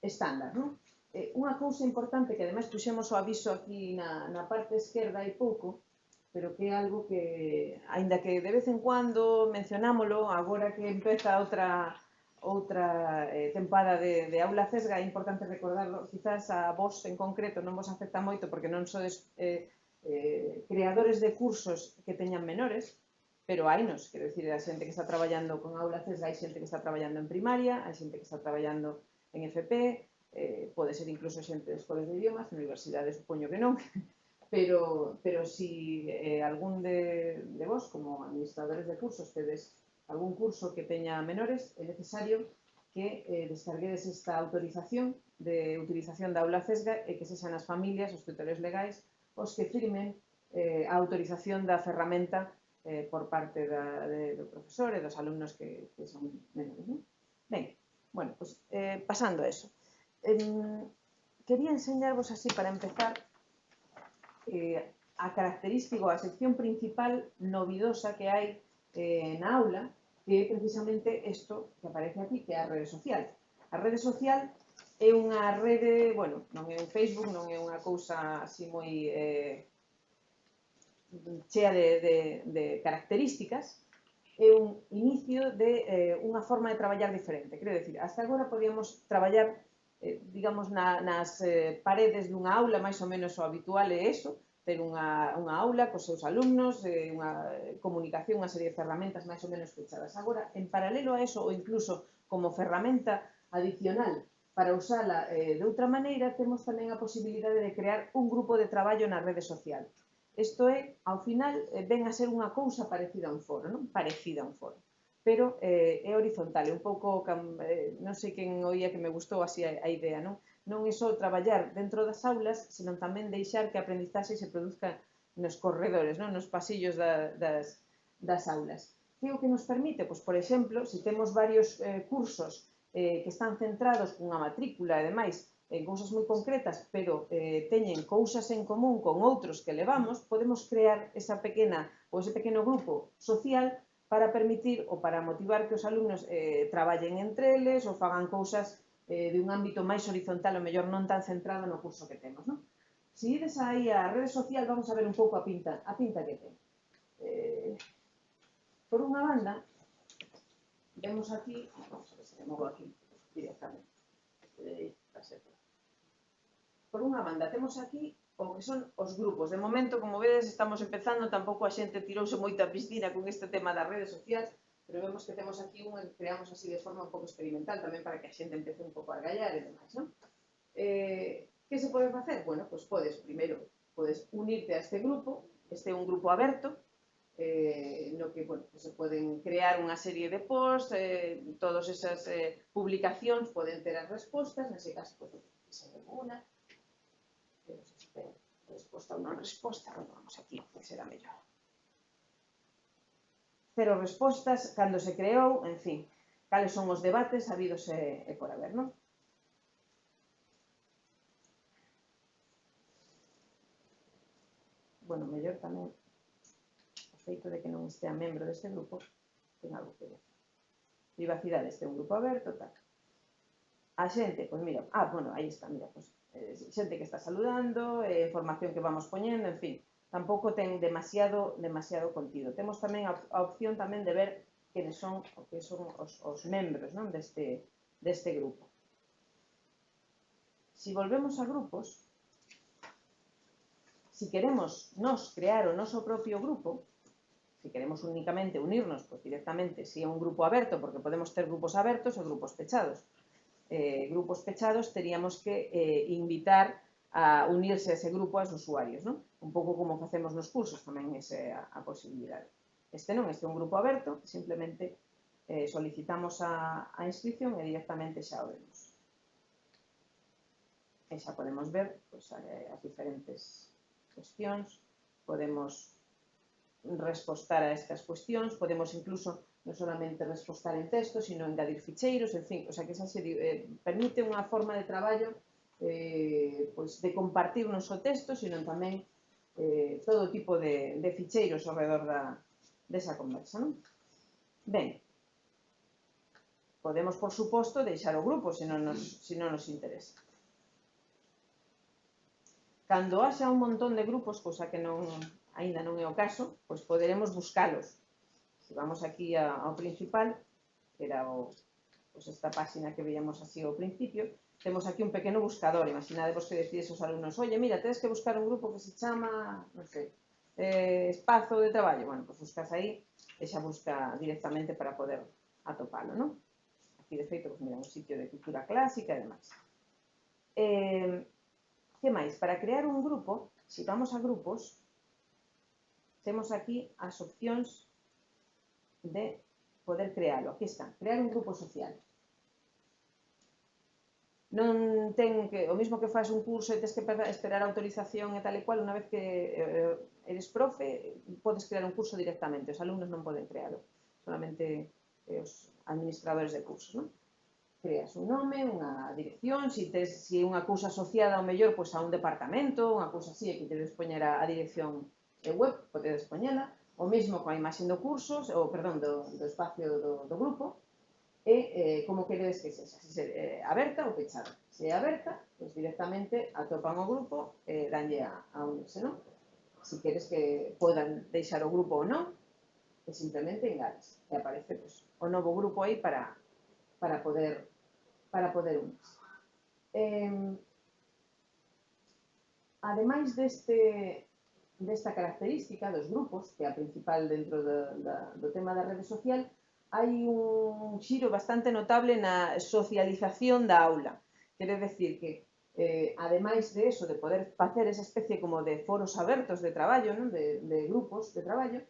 estándar, non? Eh, unha cousa importante que ademais puxemos o aviso aquí na, na parte esquerda hai pouco, pero que é algo que, aínda que de vez en cuando mencionámolo, agora que empeza outra outra eh, tempada de, de aula cesga, é importante recordarlo, quizás a vos en concreto non vos afecta moito porque non sodes eh, eh, creadores de cursos que teñan menores, pero hai nos, quero dicir, a xente que está traballando con aulas, hai xente que está traballando en primaria, hai xente que está traballando en FP, eh, pode ser incluso xente de escolas de idiomas, na universidades, supoño que non, pero, pero si eh, algún de, de vos, como administradores de cursos, tedes algún curso que teña menores, é necesario que eh, descarguedes esta autorización de utilización da aula CESGA e que sexan as familias, os tutores legais, os que firmen eh, a autorización da ferramenta eh, por parte da, de, do profesor e dos alumnos que, que son menores. ¿no? Ben, bueno, pues, eh, pasando a eso. Eh, quería enseñarvos así para empezar eh, a característico, a sección principal novidosa que hai eh, na aula, que é precisamente isto que aparece aquí, que é a rede social. A rede social é unha rede, bueno, non é un Facebook, non é unha cousa así moi eh, chea de, de, de características, é un inicio de eh, unha forma de traballar diferente. Quero decir, hasta agora podíamos traballar, eh, digamos, na, nas eh, paredes dunha aula, máis ou menos o habitual é eso, ter unha, unha aula cos seus alumnos, eh, unha comunicación, unha serie de ferramentas máis ou menos fechadas. Agora, en paralelo a eso, ou incluso como ferramenta adicional para usala eh, de outra maneira, temos tamén a posibilidade de crear un grupo de traballo na rede social. Isto é, ao final, eh, ven a ser unha cousa parecida a un foro, non? Parecida a un foro. Pero eh, é horizontal, é un pouco, eh, non sei quen oía que me gustou así a, a idea, non? Non é só traballar dentro das aulas, senón tamén deixar que a aprendizaxe se produzca nos corredores, non? nos pasillos da, das, das aulas. Que o que nos permite? Pois, por exemplo, se temos varios eh, cursos eh, que están centrados cunha matrícula e demais en cousas moi concretas, pero eh, teñen cousas en común con outros que levamos, podemos crear esa pequena ou ese pequeno grupo social para permitir ou para motivar que os alumnos eh, traballen entre eles ou fagan cousas eh, de un ámbito máis horizontal, ou mellor non tan centrado no curso que temos. Non? Si ides aí a rede social, vamos a ver un pouco a pinta, a pinta que ten. Eh, por unha banda, vemos aquí, vamos a ver se movo aquí directamente, eh, a ser por unha banda, temos aquí o que son os grupos. De momento, como vedes, estamos empezando, tampouco a xente tirouse moito a piscina con este tema das redes sociais, pero vemos que temos aquí un, creamos así de forma un pouco experimental, tamén para que a xente empece un pouco a gallar e demais, non? Eh, que se pode facer? Bueno, pois podes, primeiro, podes unirte a este grupo, este é un grupo aberto, eh, no que bueno, se poden crear unha serie de posts, eh, todas esas eh, publicacións poden ter as respostas, nese caso, pues, se alguna, resposta, unha resposta, vamos aquí, que será mellor. Cero respostas, cando se creou, en fin, cales son os debates habidos e, e por haber, non? Bueno, mellor tamén o feito de que non estea membro deste grupo ten algo que ver. Privacidade este un grupo aberto, tal. A xente, pois mira, ah, bueno, aí está, mira, pois Eh, xente que está saludando, eh, formación que vamos poñendo, en fin, tampouco ten demasiado demasiado contido. Temos tamén a, a opción tamén de ver quenes son o que son os, os membros non deste, deste grupo. Si volvemos a grupos, si queremos nos crear o noso propio grupo, si queremos únicamente unirnos, pues directamente, si é un grupo aberto, porque podemos ter grupos abertos ou grupos pechados, eh, grupos pechados, teríamos que eh, invitar a unirse a ese grupo aos usuarios, ¿no? Un pouco como facemos nos cursos tamén ese, a, a posibilidade. Este non, este é un grupo aberto, simplemente eh, solicitamos a, a inscripción e directamente xa o vemos. E xa podemos ver pois, as diferentes cuestións, podemos respostar a estas cuestións, podemos incluso non solamente respostar en texto, sino engadir ficheiros, en fin, o sea que esa se eh, permite unha forma de traballo eh, pois de compartir non só texto, sino tamén eh, todo tipo de, de ficheiros ao redor da, desa conversa. Non? Ben, podemos, por suposto, deixar o grupo se non nos, se non nos interesa. Cando haxa un montón de grupos, cosa que non, aínda non é o caso, pois poderemos buscalos Se vamos aquí a, ao principal, era o, pues esta página que veíamos así ao principio, temos aquí un pequeno buscador. Imaginadevos que decides aos alumnos, oye, mira, tedes que buscar un grupo que se chama, non sei, eh, espazo de traballo. Bueno, pues buscas aí e xa busca directamente para poder atopalo, non? Aquí, de feito, pues, mira, un sitio de cultura clásica e demais. Eh, que máis? Para crear un grupo, se vamos a grupos, temos aquí as opcións de poder crealo. Aquí está, crear un grupo social. Non ten que, o mismo que faz un curso e tens que esperar autorización e tal e cual, unha vez que eh, eres profe, podes crear un curso directamente, os alumnos non poden crealo, solamente eh, os administradores de cursos, non? creas un nome, unha dirección, se si tes si unha cousa asociada ao mellor pois a un departamento, unha cousa así, que tedes poñer a, a dirección de web, podedes poñela, o mesmo coa imaxe do curso, ou, perdón, do, do espacio do, do grupo, e eh, como queredes que sexa, se, se eh, aberta ou pechada. Se é aberta, pois directamente atopan o grupo e eh, danlle a, a unirse, non? Se si queres que podan deixar o grupo ou non, e simplemente engades. E aparece pois, o novo grupo aí para, para poder para poder unirse. Eh, ademais deste desta característica dos grupos, que é a principal dentro do, da, do tema da rede social, hai un xiro bastante notable na socialización da aula. Quere decir que, eh, ademais de eso, de poder facer esa especie como de foros abertos de traballo, non? De, de grupos de traballo,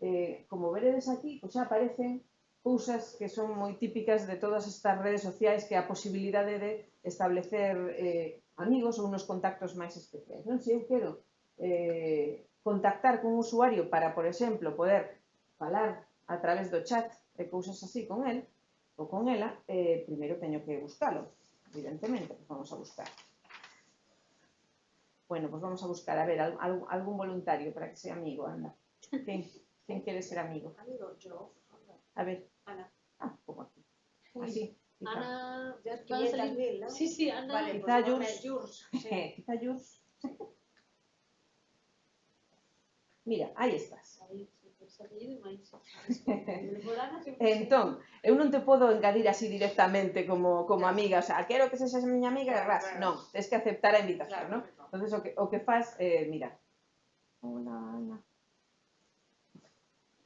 eh, como veredes aquí, pois pues xa aparecen cousas que son moi típicas de todas estas redes sociais que a posibilidade de establecer eh, amigos ou unos contactos máis especiais. Non? Se eu quero eh, contactar con un usuario para, por exemplo, poder falar a través do chat e cousas así con el ou con ela, eh, primeiro teño que buscalo, evidentemente, pues vamos a buscar. Bueno, pues vamos a buscar, a ver, al, al, algún voluntario para que sea amigo, anda. ¿Quién, quién quiere ser amigo? Amigo, yo. A ver, Ana. ah, como aquí. Así. quizá. Ana... Ya van a 500 salir- mil, ¿no? Sí, sí, Ana... Vale, Quizá pues Jurs. Sí. Quizá Jurs. Mira, aí estás. Entón, eu non te podo engadir así directamente como, como amiga, o sea, quero que sexas miña amiga, e ras, non, tens que aceptar a invitación, Claro, non? Entonces o que, o que faz, eh, mira. Hola, Ana.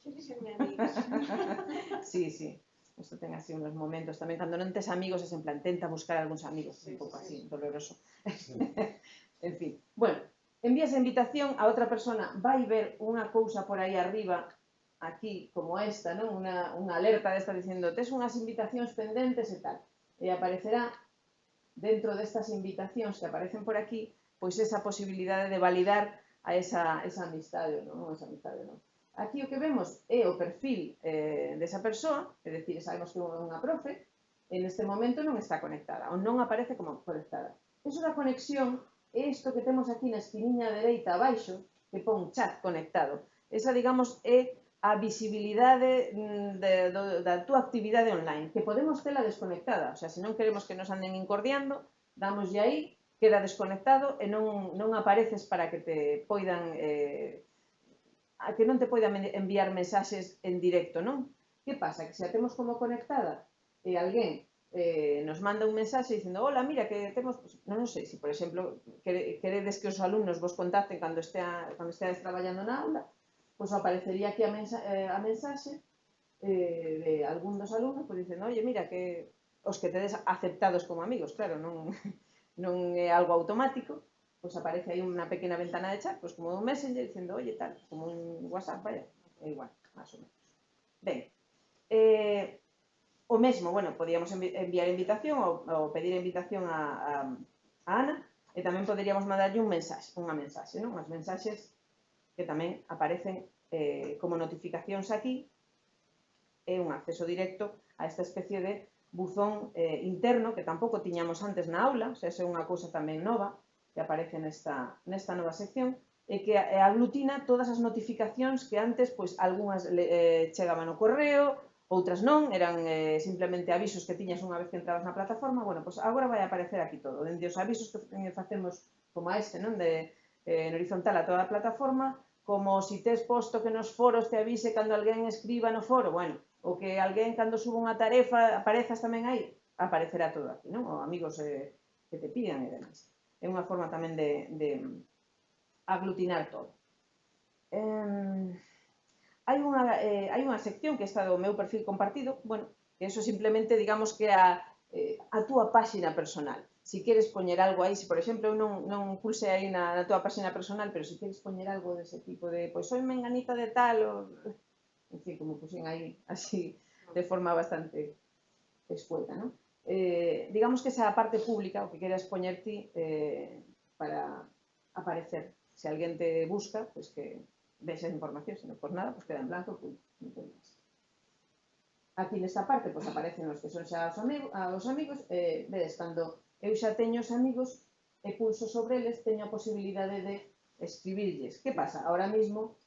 Queres ser mi amiga? Sí, sí. Isto ten así unos momentos tamén cando non tes amigos es en plan tenta buscar algúns amigos, Sí, un pouco sí, así, sí. doloroso. en fin. Bueno, envías a invitación a outra persona, vai ver unha cousa por aí arriba, aquí, como esta, non? Una, unha alerta desta dicendo, tes unhas invitacións pendentes e tal. E aparecerá dentro destas invitacións que aparecen por aquí, pois esa posibilidade de validar a esa, esa amistade, non? Esa amistade, non? Aquí o que vemos é o perfil eh, desa persoa, é dicir, sabemos que é unha profe, en este momento non está conectada, ou non aparece como conectada. Eso da conexión isto que temos aquí na esquiniña dereita abaixo, que pon chat conectado. Esa, digamos, é a visibilidade de, do, da túa actividade online, que podemos tela desconectada, o sea, se non queremos que nos anden incordiando, damoslle aí, queda desconectado e non, non apareces para que te poidan eh, a que non te poidan enviar mensaxes en directo, non? Que pasa? Que se a temos como conectada eh, e alguén eh, nos manda un mensaxe dicendo hola, mira, que temos, pues, non, non sei, se si, por exemplo quere, queredes que os alumnos vos contacten cando, estea, cando esteades traballando na aula, pois pues aparecería aquí a, mensa, eh, a mensaxe eh, de algún dos alumnos, pois pues, dicendo, oye, mira, que os que tedes aceptados como amigos, claro, non, non é algo automático, pois pues aparece aí unha pequena ventana de chat, pois como un messenger, dicendo, oye, tal, como un WhatsApp, vaya, é igual, máis ou menos. Ben, eh, O mesmo, bueno, podíamos enviar invitación ou, ou pedir invitación a, a, a Ana e tamén poderíamos mandarlle un mensaxe, unha mensaxe, non? Unhas mensaxes que tamén aparecen eh, como notificacións aquí e un acceso directo a esta especie de buzón eh, interno que tampouco tiñamos antes na aula, o sea, é unha cousa tamén nova que aparece nesta, nesta nova sección e que aglutina todas as notificacións que antes, pois, algunhas eh, chegaban no correo, Outras non, eran eh, simplemente avisos que tiñas unha vez que entrabas na plataforma. Bueno, pois agora vai aparecer aquí todo. Dende os avisos que eh, facemos como este, non? De, eh, en horizontal a toda a plataforma, como si tes posto que nos foros te avise cando alguén escriba no foro, bueno, o que alguén cando suba unha tarefa aparezas tamén aí, aparecerá todo aquí, non? Ou amigos eh, que te pidan e demás. É unha forma tamén de, de aglutinar todo. Eh hai unha, eh, hai unha sección que está do meu perfil compartido, bueno, que eso simplemente digamos que a, eh, a túa páxina personal. Si queres poñer algo aí, se por exemplo eu non, non pulse aí na, na túa páxina personal, pero se si queres poñer algo dese tipo de, pois soy menganita de tal, ou... en fin, como puxen aí así de forma bastante escueta, non? Eh, digamos que esa parte pública, o que queres poñer ti eh, para aparecer. Se alguén te busca, pois pues que de esa información, sino por nada, pues queda en blanco, pum, no más. Aquí nesta parte, pois pues, aparecen os que son xa os, amigo, os amigos, eh, vedes, cando eu xa teño os amigos e pulso sobre eles, teño a posibilidade de escribirlles. Que pasa? Ahora mismo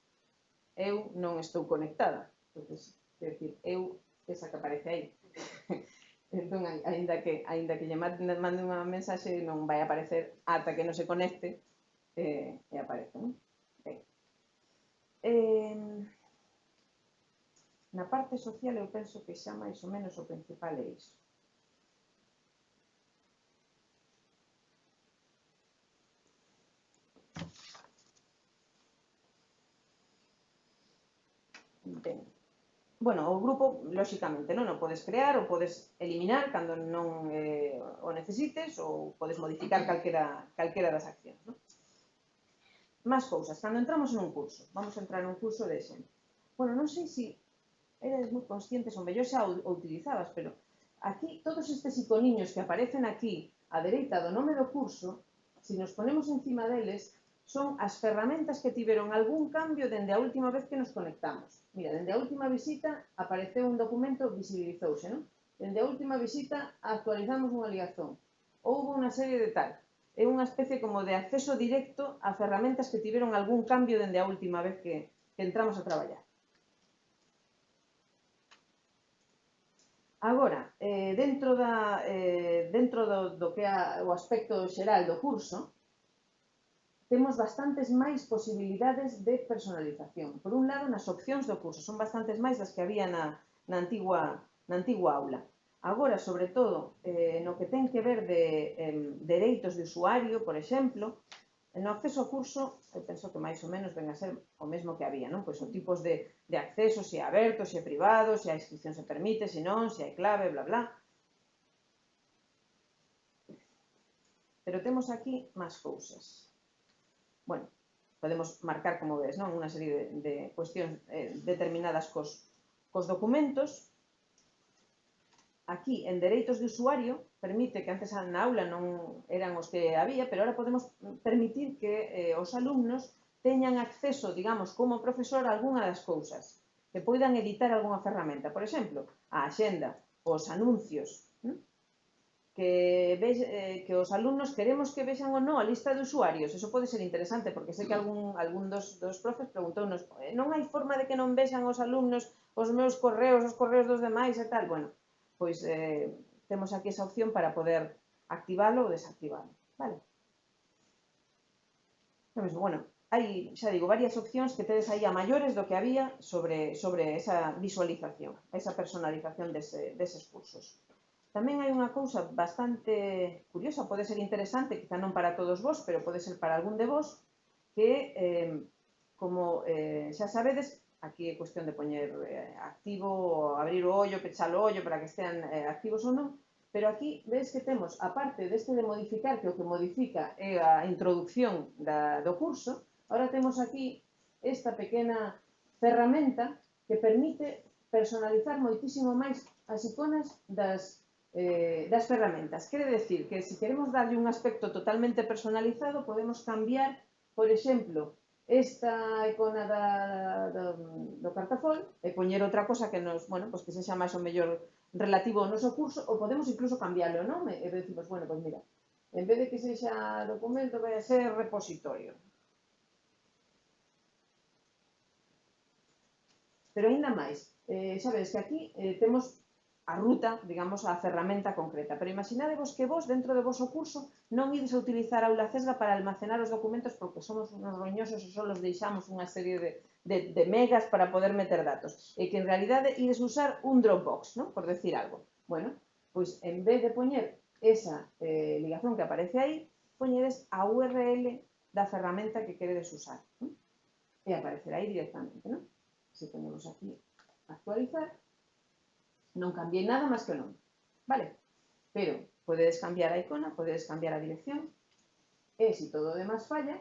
eu non estou conectada. Entonces, quer decir, eu esa que aparece aí. entón, aínda que, aínda que lle mande unha mensaxe, non vai aparecer ata que non se conecte, eh, e aparece, non? Eh, na parte social eu penso que xa máis ou menos o principal é iso. Ben. Bueno, o grupo, lóxicamente, non o podes crear ou podes eliminar cando non eh, o necesites ou podes modificar calquera, calquera das accións. Non? Más cousas, cando entramos nun curso, vamos a entrar nun curso de exemplo. Bueno, non sei se eres moi conscientes, ou mellor xa o utilizabas, pero aquí todos estes iconiños que aparecen aquí á dereita do nome do curso, se nos ponemos encima deles, son as ferramentas que tiveron algún cambio dende a última vez que nos conectamos. Mira, dende a última visita apareceu un documento, visibilizouse, non? Dende a última visita actualizamos unha ligazón. Houve unha serie de tal é unha especie como de acceso directo a ferramentas que tiveron algún cambio dende a última vez que, que entramos a traballar. Agora, eh, dentro, da, eh, dentro do, do que é o aspecto xeral do curso, temos bastantes máis posibilidades de personalización. Por un lado, nas opcións do curso, son bastantes máis das que había na, na, antigua, na antigua aula. Agora, sobre todo, eh, no que ten que ver de eh, dereitos de usuario, por exemplo, no acceso ao curso, eu penso que máis ou menos ven a ser o mesmo que había, non? Pois o tipos de, de acceso, se é aberto, se é privado, se a inscripción se permite, se non, se hai clave, bla, bla. Pero temos aquí máis cousas. Bueno, podemos marcar, como ves, non? Unha serie de, de cuestións eh, determinadas cos, cos documentos, aquí en dereitos de usuario, permite que antes na aula non eran os que había, pero ahora podemos permitir que eh, os alumnos teñan acceso, digamos, como profesor a algunha das cousas, que poidan editar algunha ferramenta, por exemplo, a axenda, os anuncios, hm? que, ve, eh, que os alumnos queremos que vexan ou non a lista de usuarios, eso pode ser interesante, porque sei que algún, algún dos, dos profes preguntounos eh, non hai forma de que non vexan os alumnos os meus correos, os correos dos demais e tal, bueno, pois eh, temos aquí esa opción para poder activalo ou desactivalo. Vale? Mesmo, bueno, hai, xa digo, varias opcións que tedes aí a maiores do que había sobre, sobre esa visualización, esa personalización dese, deses cursos. Tamén hai unha cousa bastante curiosa, pode ser interesante, quizá non para todos vos, pero pode ser para algún de vos, que, eh, como eh, xa sabedes, Aquí é cuestión de poñer eh, activo, abrir o ollo, pechar o ollo para que estean eh, activos ou non, pero aquí ves que temos, aparte deste de modificar, que o que modifica é a introducción da, do curso, ahora temos aquí esta pequena ferramenta que permite personalizar moitísimo máis as iconas das eh, das ferramentas. Quere decir que se queremos darlle un aspecto totalmente personalizado, podemos cambiar, por exemplo, esta icona da, do, do cartafol e poñer outra cosa que nos, bueno, pois pues que sexa máis ou mellor relativo ao noso curso, ou podemos incluso cambiarlo, non? E decimos, bueno, pois pues mira, en vez de que sexa documento, vai a ser repositorio. Pero ainda máis, eh, sabes que aquí eh, temos a ruta, digamos, a ferramenta concreta. Pero imaginadevos que vos, dentro do vosso curso, non ides a utilizar a aula Cesga para almacenar os documentos porque somos unos roñosos e só os deixamos unha serie de, de, de megas para poder meter datos. E que en realidade ides usar un Dropbox, ¿no? por decir algo. Bueno, pois en vez de poñer esa eh, ligazón que aparece aí, poñedes a URL da ferramenta que queredes usar. ¿no? E aparecerá aí directamente. ¿no? Se ponemos aquí actualizar, non cambiei nada máis que o nome. Vale? Pero podedes cambiar a icona, podedes cambiar a dirección, e se todo o demás falla,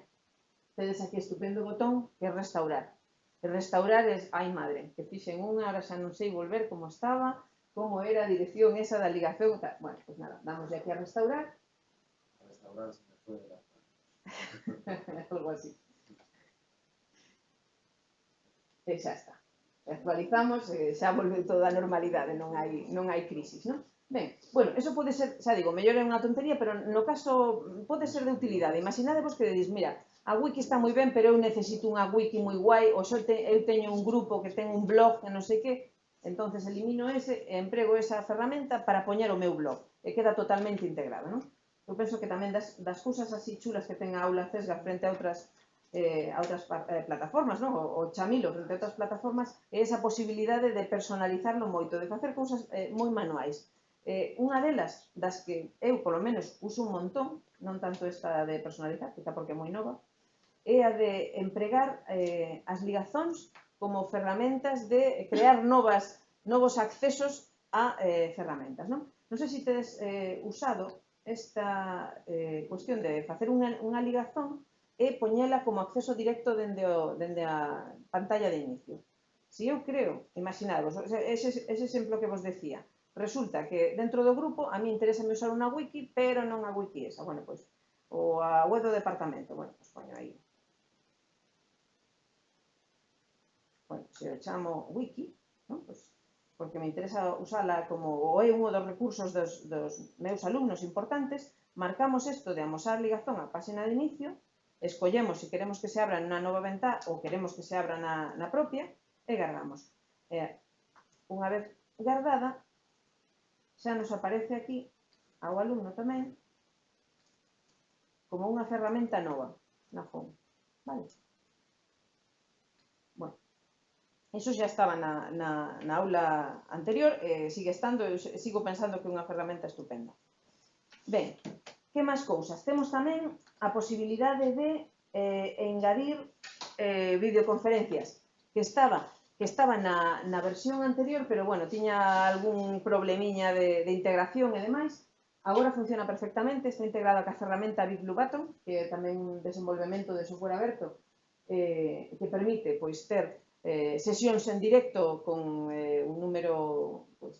tedes aquí estupendo botón que é restaurar. E restaurar é, ai madre, que fixen unha, ahora xa non sei volver como estaba, como era a dirección esa da ligación, tal. bueno, pues nada, damos aquí a restaurar. A restaurar se me fue de la Algo así. E xa está actualizamos e xa volve toda a normalidade, non hai, non hai crisis, non? Ben, bueno, eso pode ser, xa digo, mellor é unha tontería, pero no caso pode ser de utilidade. Imaginadevos que dices, mira, a wiki está moi ben, pero eu necesito unha wiki moi guai, ou xo te, eu teño un grupo que ten un blog que non sei que, entonces elimino ese e emprego esa ferramenta para poñer o meu blog. E queda totalmente integrado, non? Eu penso que tamén das, das cousas así chulas que ten a aula CESGA frente a outras eh, a otras eh, plataformas, non? O, o chamilo frente a outras plataformas é esa posibilidade de personalizarlo moito, de facer cousas eh, moi manuais. Eh, unha delas das que eu, polo menos, uso un montón, non tanto esta de personalizar, quizá porque é moi nova, é a de empregar eh, as ligazóns como ferramentas de crear novas novos accesos a eh, ferramentas. Non, non sei se tedes eh, usado esta eh, cuestión de facer unha, unha ligazón e poñela como acceso directo dende, o, dende a pantalla de inicio. Si eu creo, imaginadvos, ese, ese exemplo que vos decía, resulta que dentro do grupo a mí interésame usar unha wiki, pero non a wiki esa, bueno, pois, ou a web do departamento, bueno, pois poño aí. Bueno, se eu chamo wiki, non? Pois, porque me interesa usala como ou é un dos recursos dos, dos meus alumnos importantes, marcamos isto de amosar ligazón á páxina de inicio escollemos se queremos que se abra na nova ventá ou queremos que se abra na, na propia e guardamos. E, unha vez guardada, xa nos aparece aquí ao alumno tamén como unha ferramenta nova na home. Vale? Bueno, eso xa estaba na, na, na aula anterior, eh, sigue estando, eu sigo pensando que é unha ferramenta estupenda. Ben, Que máis cousas? Temos tamén a posibilidade de eh, engadir eh, videoconferencias, que estaba que estaba na, na versión anterior, pero bueno, tiña algún problemiña de, de integración e demais. Agora funciona perfectamente, está integrada ca ferramenta Big Blue Button, que é tamén un desenvolvemento de software aberto, eh, que permite pois, ter eh, sesións en directo con eh, un número pois,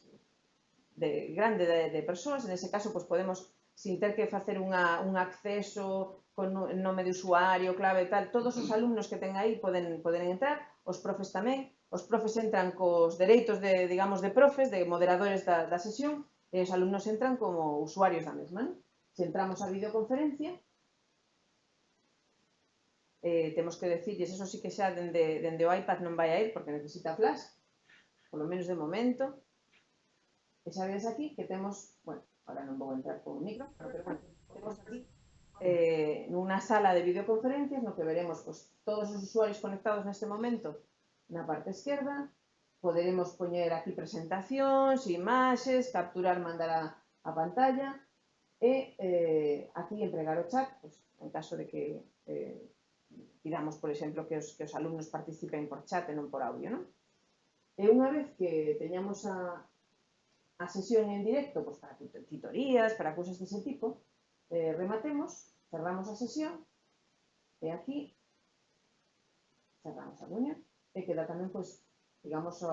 de, grande de, de persoas, en ese caso pois, podemos sin ter que facer unha, un acceso con nome de usuario, clave e tal, todos os mm. alumnos que ten aí poden, poden entrar, os profes tamén, os profes entran cos dereitos de, digamos, de profes, de moderadores da, da sesión, e os alumnos entran como usuarios da mesma. Non? Se entramos a videoconferencia, eh, temos que decirles, eso sí que xa dende, dende o iPad non vai a ir porque necesita flash, polo menos de momento. E xa ves aquí que temos, bueno, ahora no puedo entrar con un micro, pero bueno, tenemos aquí eh, una sala de videoconferencias no que veremos pues, todos os usuarios conectados neste momento na parte esquerda, poderemos poñer aquí presentacións, imaxes, capturar, mandar a, a pantalla e eh, aquí empregar o chat, pues, en caso de que eh, pidamos, por exemplo, que os, que os alumnos participen por chat e non por audio, non? E eh, unha vez que teñamos a, a sesión en directo pues, para titorías, para cousas dese tipo, eh, rematemos, cerramos a sesión, e aquí cerramos a reunión, e queda tamén, pois, digamos, o,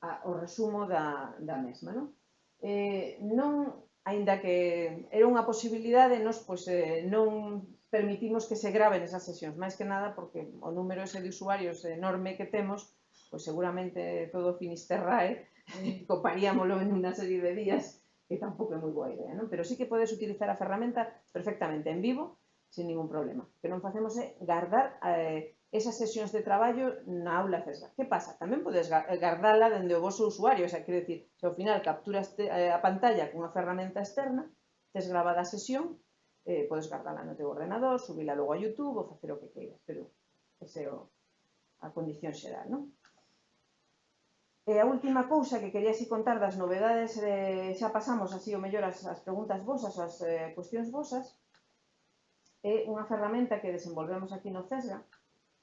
a, o resumo da, da mesma, non? Eh, non, aínda que era unha posibilidade, nos, pois, eh, non permitimos que se graven esas sesións, máis que nada porque o número ese de usuarios enorme que temos, pois seguramente todo Finisterrae coparíamolo en unha serie de días, que tampouco é moi boa idea, non? Pero sí que podes utilizar a ferramenta perfectamente en vivo, sin ningún problema. O que non facemos é guardar eh, esas sesións de traballo na aula CESGA. Que pasa? Tamén podes eh, guardala dende o vosso usuario, o sea, quero dicir, se ao final capturas eh, a pantalla cunha ferramenta externa, tes gravada a sesión, eh, podes guardala no teu ordenador, subila logo a YouTube ou facer o que queiras, pero ese é o, a condición xeral, non? E a última cousa que quería así contar das novedades, eh, xa pasamos así o mellor as, as preguntas vosas, as eh, cuestións vosas, é unha ferramenta que desenvolvemos aquí no CESGA,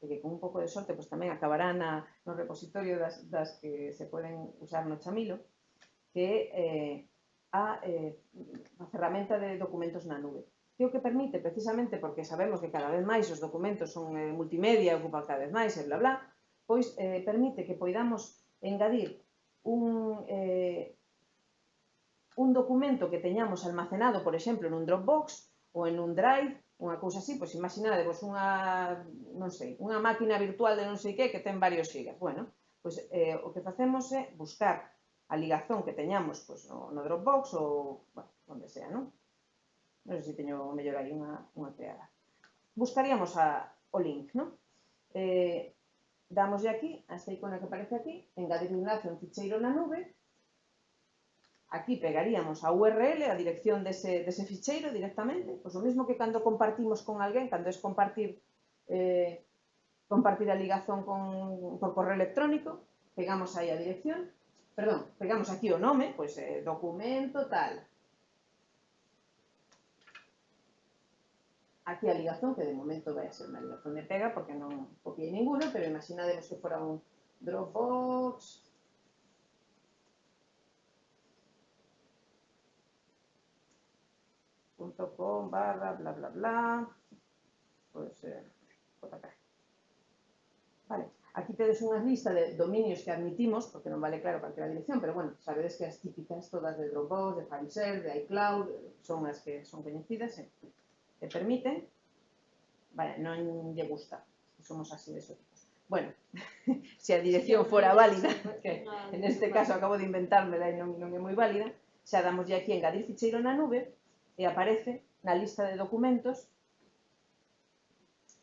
e que con un pouco de sorte pois, tamén acabará na, no repositorio das, das que se poden usar no Chamilo, que é eh, a, eh, a ferramenta de documentos na nube. Que o que permite, precisamente porque sabemos que cada vez máis os documentos son eh, multimedia, ocupan cada vez máis e bla bla, pois eh, permite que poidamos engadir un, eh, un documento que teñamos almacenado, por exemplo, nun Dropbox ou en un Drive, unha cousa así, pois imaginade unha, non sei, unha máquina virtual de non sei que que ten varios gigas. Bueno, pois eh, o que facemos é buscar a ligazón que teñamos pois, no, no Dropbox ou, bueno, onde sea, non? Non sei se teño mellor aí unha, unha creada. Buscaríamos a, o link, non? Eh, damoslle aquí, a esta icona que aparece aquí, engadir un enlace un ficheiro na nube, aquí pegaríamos a URL, a dirección dese, dese ficheiro directamente, pois o mesmo que cando compartimos con alguén, cando es compartir eh, compartir a ligazón con, por correo electrónico, pegamos aí a dirección, perdón, pegamos aquí o nome, pois eh, documento tal, aquí a ligazón, que de momento vai a ser unha ligazón de pega, porque non copiei ninguno, pero imaginademos que fora un Dropbox, .com barra bla bla bla eh, JK. Vale, aquí tedes unha lista de dominios que admitimos porque non vale claro calquera dirección pero bueno, sabedes que as típicas todas de Dropbox, de FileShare, de iCloud son as que son coñecidas eh? te permite, vale, non lle gusta, somos así de exóticos. Bueno, se a dirección fora válida, que en este caso acabo de inventármela e non, non é moi válida, xa damos aquí engadir ficheiro na nube e aparece na lista de documentos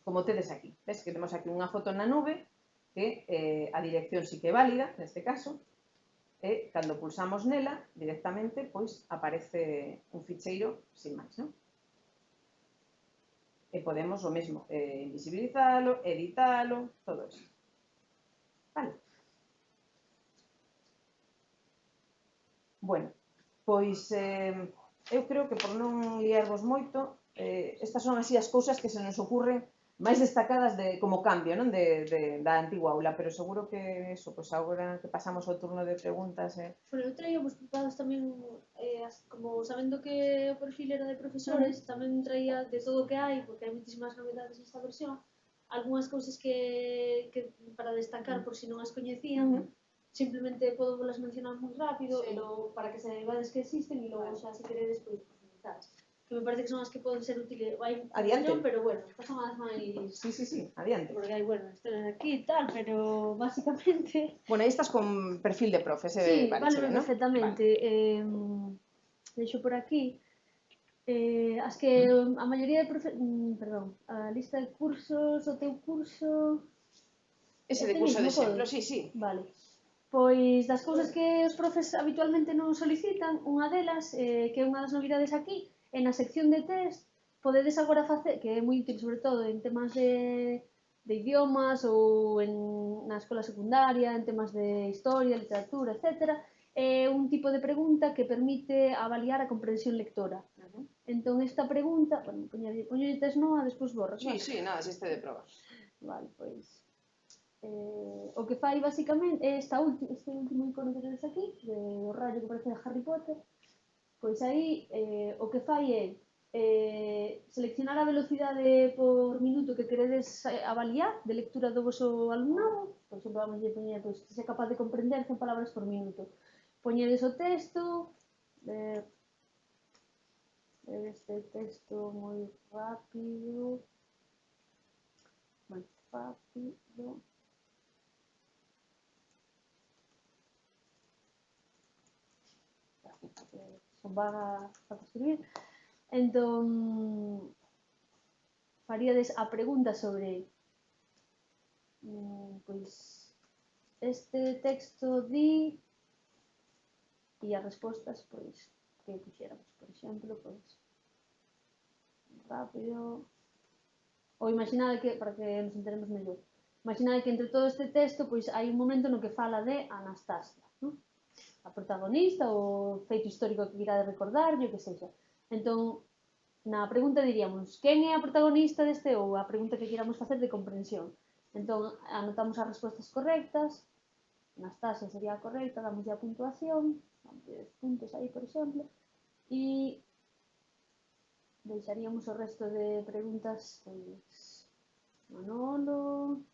como tedes aquí. Ves que temos aquí unha foto na nube que eh, a dirección sí que é válida, neste caso, e cando pulsamos nela directamente, pois aparece un ficheiro sin máis, non? E podemos o mesmo, eh, invisibilizalo, editalo, todo eso. Vale. Bueno, pois eh, eu creo que por non liarvos moito, eh, estas son así as cousas que se nos ocurren máis destacadas de como cambio non de, de, da antigua aula, pero seguro que eso, pois agora que pasamos ao turno de preguntas... Eh... Bueno, eu traía vos preparados tamén como sabendo que o perfil era de profesores, tamén traía de todo o que hai, porque hai moitísimas novedades nesta versión, algunhas cousas que, que para destacar por si non as coñecían, Ujú. simplemente podo volas mencionar moi rápido Sí. e logo para que se saibades que existen e logo Vale. xa se queredes pois profundizar. Que me parece que son as que poden ser útiles, hai Adiante. montón, pero bueno, estas son as máis sí, sí, sí, adiante. porque hai, bueno, historias aquí e tal, pero básicamente Bueno, aí estás con perfil de profe, se Sí, vale, perfectamente. Eh, deixo por aquí, eh, as que a maioría de profe... Mm, perdón, a lista de cursos, o teu curso... Ese de curso de exemplo, sí, sí. Vale. Pois das cousas que os profes habitualmente non solicitan, unha delas, eh, que é unha das novidades aquí, é na sección de test, podedes agora facer, que é moi útil sobre todo en temas de, de idiomas ou en, na escola secundaria, en temas de historia, literatura, etcétera, é un tipo de pregunta que permite avaliar a comprensión lectora. Uh. Entón, esta pregunta, bueno, poñolle, poñolle tes no, a despois borras. Sí, vale. sí, nada, existe de proba. Vale, pois... Eh, o que fai basicamente é esta última, este último icono que tedes aquí, de, do rayo que parece a Harry Potter, pois aí eh, o que fai é eh, seleccionar a velocidade por minuto que queredes eh, avaliar de lectura do vosso alumnado, por exemplo, vamos a poñer, pois, se é capaz de comprender 100 palabras por minuto poñedes o texto, eh, este texto moi rápido, moi rápido, son vaga para escribir. Entón, faríades a pregunta sobre pois, este texto di e as respostas pois que puxéramos, por exemplo, pois rápido ou imaginade que para que nos enteremos mellor. Imaginade que entre todo este texto pois hai un momento no que fala de Anastasia, non? a protagonista ou feito histórico que irá de recordar, o que sexa. Entón, na pregunta diríamos, quen é a protagonista deste ou a pregunta que queramos facer de comprensión. Entón, anotamos as respostas correctas, Anastasia sería a correcta, damos a puntuación, 10 puntos aí por exemplo e deixaríamos o resto de preguntas pois Manolo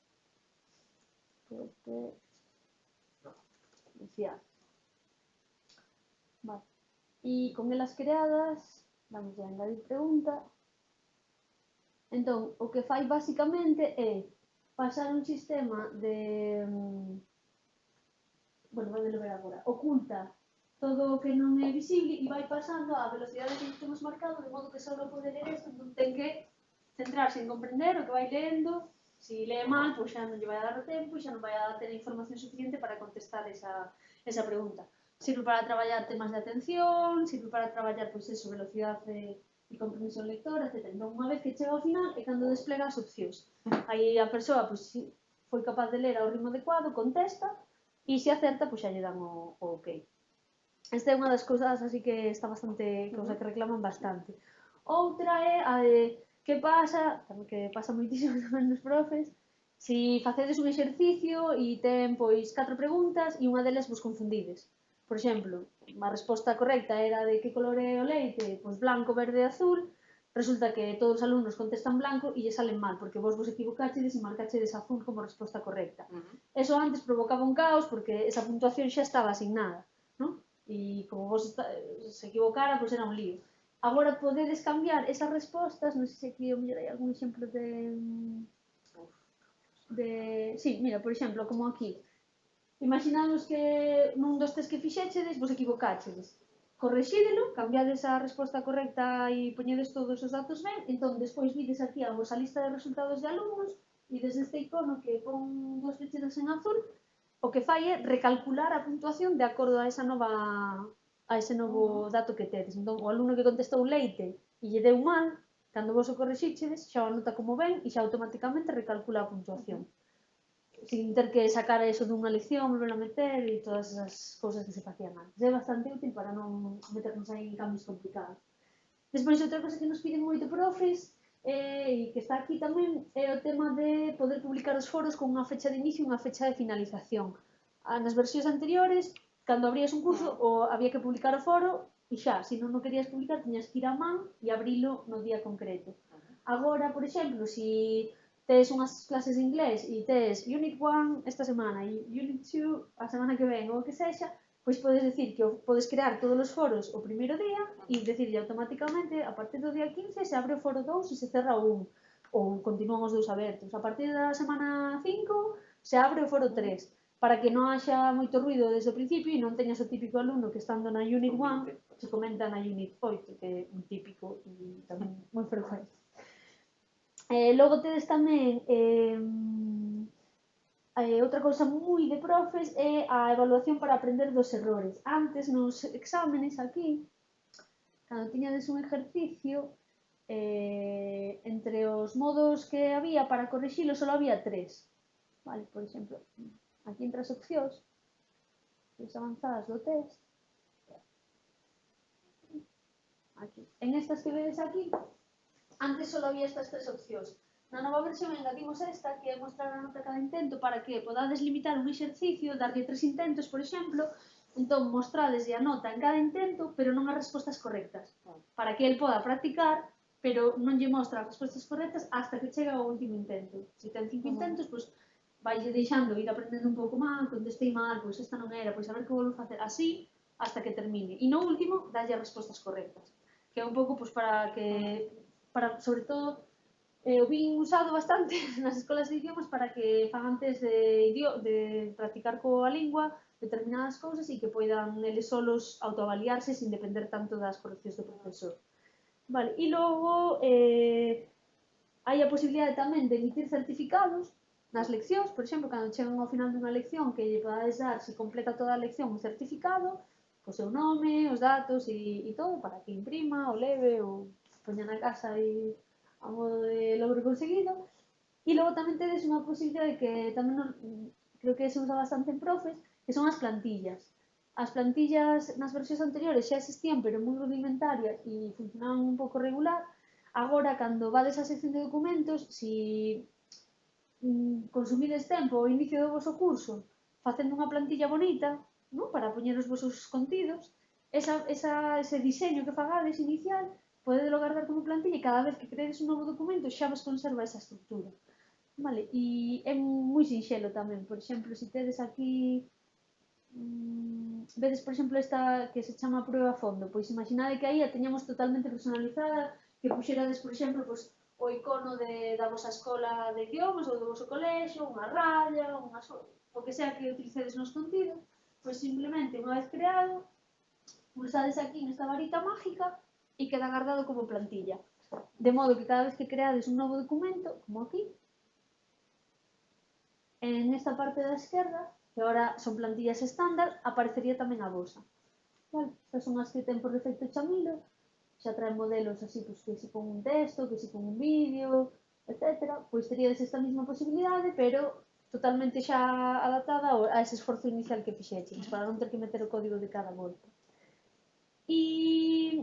Pepe Lucía. Vale. E con elas creadas vamos a engadir pregunta. Entón o que fai basicamente é pasar un sistema de mm, bueno, vai ver agora oculta todo o que non é visible e vai pasando á velocidade que temos marcado, de modo que só pode ler isto, entón ten que centrarse en comprender o que vai lendo, se si lee mal, pois xa non lle vai a dar o tempo e xa non vai a ter a información suficiente para contestar esa, esa pregunta. Sirve para traballar temas de atención, sirve para traballar, pois, eso, velocidade e compromiso lector, etc. Entón, unha vez que chega ao final, é cando desplega as opcións. Aí a persoa, pois, foi capaz de ler ao ritmo adecuado, contesta, e se acerta, pois, xa lle dan o, o ok. Esta é unha das cousas así que está bastante, cousa que reclaman bastante. Outra é a de que pasa, que pasa moitísimo tamén nos profes, Si facedes un exercicio e ten pois catro preguntas e unha delas vos confundides. Por exemplo, a resposta correcta era de que color é o leite, pois blanco, verde e azul. Resulta que todos os alumnos contestan blanco e lle salen mal, porque vos vos equivocachedes e marcachedes azul como resposta correcta. Uh -huh. Eso antes provocaba un caos porque esa puntuación xa estaba asignada e como vos está, se equivocara, pois era un lío. Agora podedes cambiar esas respostas, non sei se aquí mellor hai algún exemplo de... Mm, de... Sí, mira, por exemplo, como aquí. Imaginamos que nun dos test que fixéchedes vos equivocáchedes. Correxídelo, cambiades a resposta correcta e poñedes todos os datos ben, entón despois vides aquí a vosa lista de resultados de alumnos e desde este icono que pon dos flechitas en azul, o que fai é recalcular a puntuación de acordo a esa nova a ese novo ah. dato que tedes. Entón, o alumno que contestou leite e lle deu mal, cando vos o corrixíxedes, xa o anota como ben e xa automáticamente recalcula a puntuación. Sin ter que sacar eso dunha lección, volver a meter e todas esas cousas que se facían antes. É bastante útil para non meternos aí en cambios complicados. Despois, outra cosa que nos piden moito profes e que está aquí tamén é o tema de poder publicar os foros con unha fecha de inicio e unha fecha de finalización. Ah, nas versións anteriores, cando abrías un curso, o había que publicar o foro e xa, se non o querías publicar, tiñas que ir a man e abrilo no día concreto. Agora, por exemplo, se tes unhas clases de inglés e tes Unit 1 esta semana e Unit 2 a semana que ven ou o que sexa, pois podes decir que podes crear todos os foros o primeiro día e decirlle automáticamente a partir do día 15 se abre o foro 2 e se cerra o 1 ou continúan os dous abertos. A partir da semana 5 se abre o foro 3 para que non haxa moito ruido desde o principio e non teñas o típico alumno que estando na Unit 1 se comenta na Unit 8 que é un típico e tamén moi frecuente. Eh, logo tedes tamén eh, Eh, outra cousa moi de profes é a evaluación para aprender dos errores. Antes, nos exámenes aquí, cando tiñades un exercicio, eh, entre os modos que había para corrixilo, só había tres. Vale, por exemplo, aquí entre as opcións, as avanzadas do test, aquí. En estas que vedes aquí, antes só había estas tres opcións. Na nova versión engadimos esta que é mostrar a nota cada intento para que podades limitar un exercicio, darlle tres intentos, por exemplo, entón mostrades a nota en cada intento, pero non as respostas correctas, para que el poda practicar, pero non lle mostra as respostas correctas hasta que chega ao último intento. Se ten cinco intentos, pois vai deixando ir aprendendo un pouco máis, contestei mal, pois esta non era, pois a ver que volvo facer así hasta que termine. E no último, dalle as respostas correctas, que é un pouco pois, para que, para sobre todo, eh, o vin usado bastante nas escolas de idiomas para que fan antes de, de practicar coa lingua determinadas cousas e que poidan eles solos autoavaliarse sin depender tanto das correccións do profesor. Vale, e logo eh, hai a posibilidade tamén de emitir certificados nas leccións, por exemplo, cando chegan ao final dunha lección que lle podades dar se completa toda a lección un certificado, o seu nome, os datos e, e todo para que imprima, o leve, ou poña na casa e a modo de logro conseguido. E logo tamén tedes unha posibilidade que tamén nos, creo que se usa bastante en profes, que son as plantillas. As plantillas nas versións anteriores xa existían, pero moi rudimentarias e funcionaban un pouco regular. Agora, cando vades á sección de documentos, si mm, consumides tempo ao inicio do vosso curso facendo unha plantilla bonita, non? para poñer os vosos contidos, esa, esa, ese diseño que fagades inicial, podedelo guardar como plantilla e cada vez que creedes un novo documento xa vos conserva esa estructura. Vale, e é moi sinxelo tamén, por exemplo, se tedes aquí mmm, vedes, por exemplo, esta que se chama prueba fondo, pois imaginade que aí a teñamos totalmente personalizada, que puxerades, por exemplo, pois, o icono de, da vosa escola de idiomas ou do voso colexo, unha raya, unha, o que sea que utilicedes nos contidos, pois simplemente unha vez creado, pulsades aquí nesta varita mágica e queda guardado como plantilla. De modo que cada vez que creades un novo documento, como aquí, en esta parte da esquerda, que ahora son plantillas estándar, aparecería tamén a vosa. Vale, estas son as que ten por defecto Chamilo, xa traen modelos así, pois, que se pon un texto, que se pon un vídeo, etc. Pois teríades esta mesma posibilidade, pero totalmente xa adaptada a ese esforzo inicial que fixeches, para non ter que meter o código de cada volta. E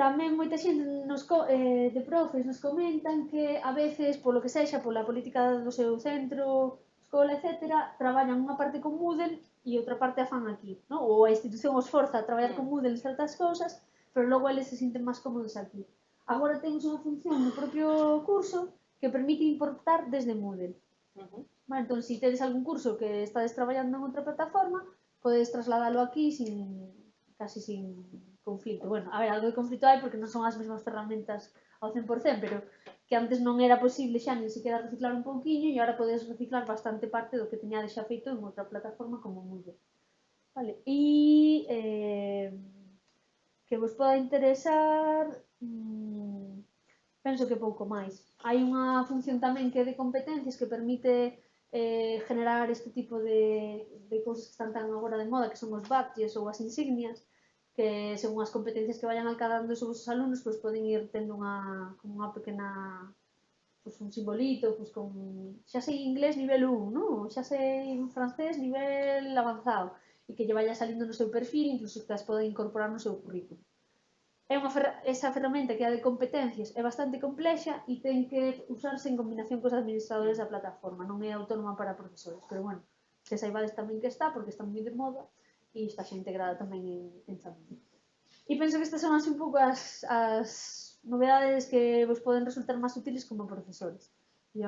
Tamén moita xente nos, eh, de profes nos comentan que a veces, polo que sexa, pola política do seu centro, escola, etc., traballan unha parte con Moodle e outra parte a fan aquí, no? ou a institución os forza a traballar con Moodle en certas cousas, pero logo eles se sinten máis cómodos aquí. Agora temos unha función no propio curso que permite importar desde Moodle. Uh -huh. Entón, se si tedes algún curso que estades traballando en outra plataforma, podes trasladalo aquí sin casi sin conflito. Bueno, a ver, algo de conflito hai porque non son as mesmas ferramentas ao 100%, pero que antes non era posible xa nin sequera reciclar un pouquiño e agora podes reciclar bastante parte do que teñades xa feito en outra plataforma como Moodle. Vale, e eh, que vos poda interesar mmm, penso que pouco máis. Hai unha función tamén que é de competencias que permite eh, generar este tipo de, de cousas que están tan agora de moda que son os badges ou as insignias que según as competencias que vayan alcanzando os vosos alumnos, pois poden ir tendo unha, como unha pequena pois un simbolito, pois con xa sei inglés nivel 1, non? Xa sei francés nivel avanzado e que lle vaya salindo no seu perfil, incluso que as poden incorporar no seu currículo. É unha fer esa ferramenta que é de competencias é bastante complexa e ten que usarse en combinación cos administradores da plataforma, non é autónoma para profesores, pero bueno, que saibades tamén que está, porque está moi de moda, e está xa integrada tamén en, en Xamarin. E penso que estas son así un pouco as, as novedades que vos poden resultar máis útiles como profesores. E